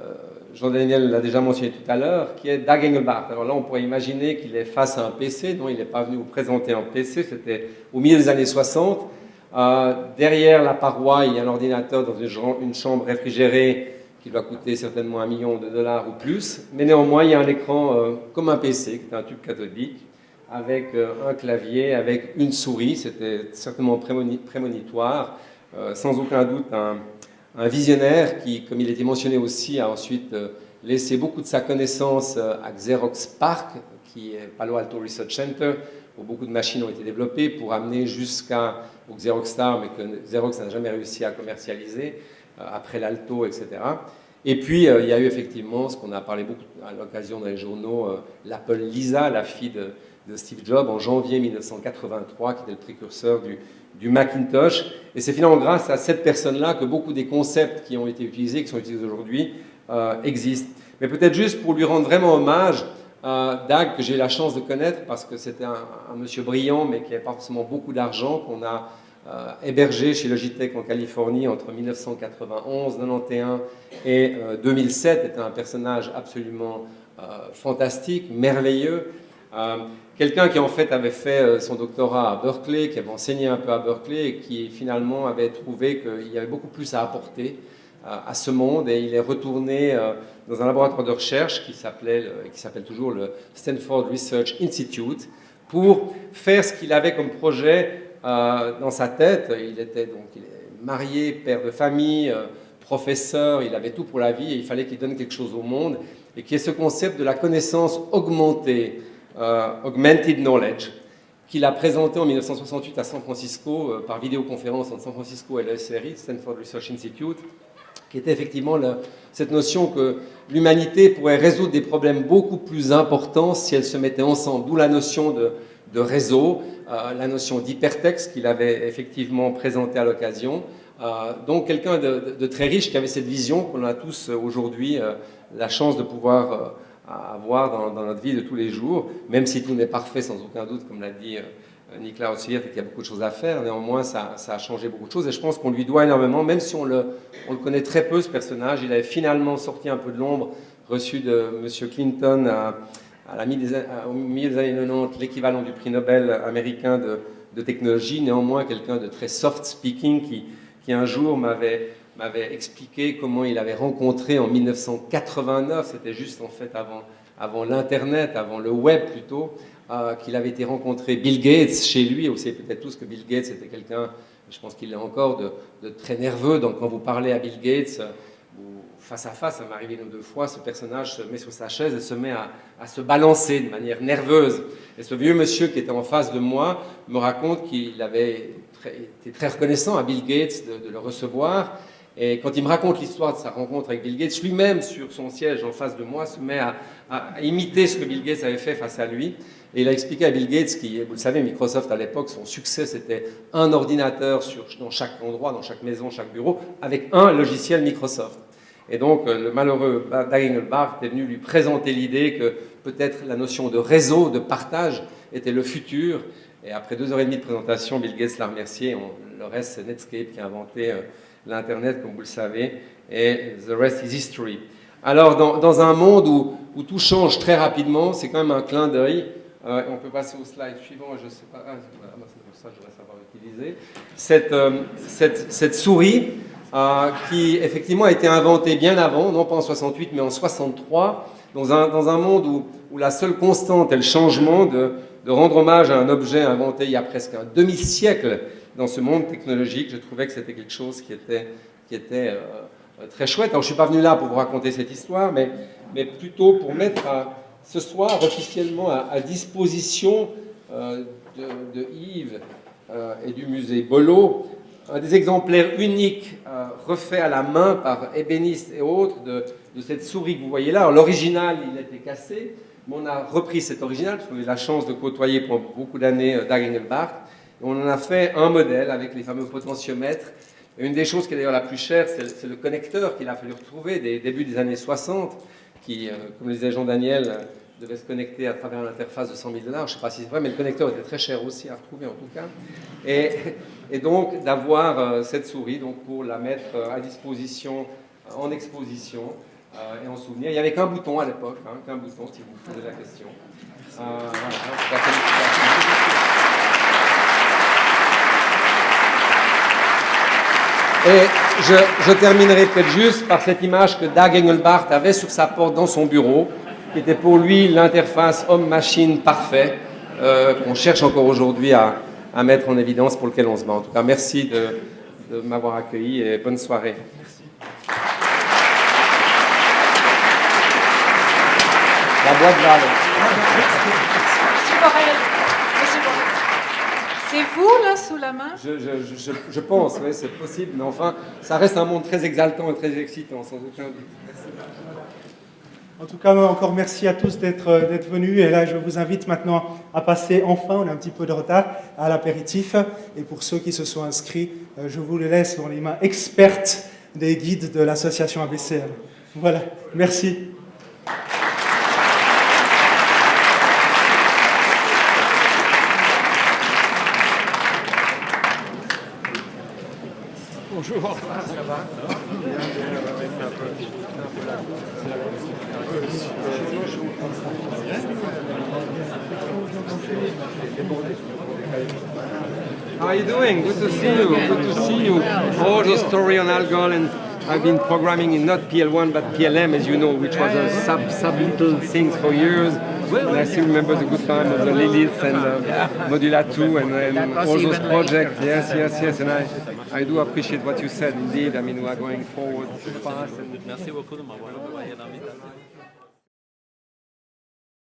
Euh, Jean-Daniel l'a déjà mentionné tout à l'heure, qui est Dag Engelbart. Alors là, on pourrait imaginer qu'il est face à un PC, dont il n'est pas venu vous présenter un PC, c'était au milieu des années 60. Euh, derrière la paroi, il y a un ordinateur dans une, chambre réfrigérée qui doit coûter certainement un million de dollars ou plus. Mais néanmoins, il y a un écran euh, comme un PC, qui est un tube cathodique, avec un clavier, avec une souris. C'était certainement prémoni prémonitoire. Sans aucun doute, un, un, visionnaire qui, comme il était mentionné aussi, a ensuite euh, laissé beaucoup de sa connaissance euh, à Xerox PARC, qui est Palo Alto Research Center, où beaucoup de machines ont été développées pour amener jusqu'à Xerox Star, mais que Xerox n'a jamais réussi à commercialiser, euh, après l'Alto, etc. Et puis, il y a eu effectivement ce qu'on a parlé beaucoup à l'occasion dans les journaux, l'Apple Lisa, la fille de, de, Steve Jobs, en janvier 1983, qui était le précurseur du, du Macintosh. Et c'est finalement grâce à cette personne-là que beaucoup des concepts qui ont été utilisés, qui sont utilisés aujourd'hui, euh, existent. Mais peut-être juste pour lui rendre vraiment hommage, euh, Dag, que j'ai la chance de connaître parce que c'était un, monsieur brillant, mais qui n'avait pas forcément beaucoup d'argent, qu'on a euh, hébergé chez Logitech en Californie entre 1991, 91 et euh, 2007, était un personnage absolument fantastique, merveilleux. Euh, quelqu'un qui en fait avait fait euh, son doctorat à Berkeley, qui avait enseigné un peu à Berkeley et qui finalement avait trouvé qu'il y avait beaucoup plus à apporter à ce monde. Et il est retourné dans un laboratoire de recherche qui s'appelait, qui s'appelle toujours le Stanford Research Institute pour faire ce qu'il avait comme projet euh, dans sa tête. Il était donc marié, père de famille, euh, professeur, il avait tout pour la vie et il fallait qu'il donne quelque chose au monde. Et qui est ce concept de la connaissance augmentée, euh, augmented knowledge, qu'il a présenté en 1968 à San Francisco euh, par vidéoconférence entre San Francisco et le SRI, Stanford Research Institute, qui était effectivement cette notion que l'humanité pourrait résoudre des problèmes beaucoup plus importants si elle se mettait ensemble, d'où la notion de, réseau, euh, la notion d'hypertexte qu'il avait effectivement présenté à l'occasion. Euh, donc quelqu'un de, très riche qui avait cette vision qu'on a tous aujourd'hui euh, la chance de pouvoir euh, avoir dans, notre vie de tous les jours, même si tout n'est parfait sans aucun doute, comme l'a dit euh, Nicolas aussi et qu'il y a beaucoup de choses à faire. Néanmoins, ça, a changé beaucoup de choses et je pense qu'on lui doit énormément, même si on le, on le, connaît très peu, ce personnage. Il avait finalement sorti un peu de l'ombre, reçu de M. Clinton à, à la au milieu des années 90 l'équivalent du prix Nobel américain de, de technologie. Néanmoins, quelqu'un de très soft speaking qui, qui un jour m'avait m'avait expliqué comment il avait rencontré en 1989, c'était juste en fait avant, l'Internet, avant le web plutôt, euh, qu'il avait été rencontrer Bill Gates chez lui. Vous savez peut-être tous que Bill Gates était quelqu'un, je pense qu'il est encore, de, très nerveux. Donc quand vous parlez à Bill Gates, face à face, ça m'est arrivé une ou deux fois, ce personnage se met sur sa chaise et se met à, se balancer de manière nerveuse. Et ce vieux monsieur qui était en face de moi me raconte qu'il avait été très reconnaissant à Bill Gates de, le recevoir. Et quand il me raconte l'histoire de sa rencontre avec Bill Gates, lui-même, sur son siège en face de moi, se met à, imiter ce que Bill Gates avait fait face à lui. Et il a expliqué à Bill Gates, qui, vous le savez, Microsoft à l'époque, son succès c'était un ordinateur dans chaque endroit, dans chaque maison, chaque bureau, avec un logiciel Microsoft. Et donc le malheureux Daniel Barth est venu lui présenter l'idée que peut-être la notion de réseau, de partage, était le futur. Et après deux heures et demie de présentation, Bill Gates l'a remercié. le reste, c'est Netscape qui a inventé euh, l'Internet, comme vous le savez. Et the rest is history. Alors, dans, un monde où, tout change très rapidement, c'est quand même un clin d'œil euh, on peut passer au slide suivant, je ne sais pas, ah, c'est pour ça que je voudrais savoir utiliser. Cette, euh, cette, souris euh, qui effectivement a été inventée bien avant, non pas en 68 mais en 63, dans un, monde où, la seule constante est le changement, de, rendre hommage à un objet inventé il y a presque un demi-siècle dans ce monde technologique. Je trouvais que c'était quelque chose qui était, qui était très chouette. Alors je ne suis pas venu là pour vous raconter cette histoire, mais, plutôt pour mettre à ce soir officiellement à, disposition euh, de, Yves euh, et du musée Bolo un des exemplaires uniques euh, refaits à la main par ébénistes et autres de, cette souris que vous voyez là. L'original, il était cassé, mais on a repris cet original, parce qu'on eu la chance de côtoyer pendant beaucoup d'années et on en a fait un modèle avec les fameux potentiomètres. une des choses qui est d'ailleurs la plus chère, c'est le connecteur qu'il a fallu retrouver des débuts des années 60, qui, euh, comme le disait Jean-Daniel, euh, devait se connecter à travers l'interface de 100 000 dollars. Je ne sais pas si c'est vrai, mais le connecteur était très cher aussi à retrouver en tout cas. Et, donc d'avoir euh, cette souris donc, pour la mettre à disposition en exposition et en souvenir. Il n'y avait qu'un bouton à l'époque, hein, qu'un bouton si vous posez la question. Et je, terminerai peut-être juste par cette image que Dag Engelbart avait sur sa porte dans son bureau, qui était pour lui l'interface homme-machine parfait, euh, qu'on cherche encore aujourd'hui à, mettre en évidence, pour lequel on se bat. En tout cas, merci de, m'avoir accueilli et bonne soirée. La boîte C'est vous, là, sous la main? Je, pense, oui, c'est possible. Mais enfin, ça reste un monde très exaltant et très excitant, sans aucun doute. Merci. En tout cas, encore merci à tous d'être venus. Et là, je vous invite maintenant à passer enfin, on a un petit peu de retard, à l'apéritif. Et pour ceux qui se sont inscrits, euh, je vous le laisse dans les mains expertes des guides de l'association ABCL. Voilà, merci. Bonjour. How are you doing? Good to see you. Good to see you. All the story on Algol and I've been programming in not PL1 but PLM as you know, which was a sub sub little things for years. And I still remember the good time of the Lilith and uh, Modula 2 and, and all those projects. Yes, yes, yes. And I, I do appreciate what you said indeed. I mean, we are going forward fast. And... Merci beaucoup de m'avoir envoyé l'invitation.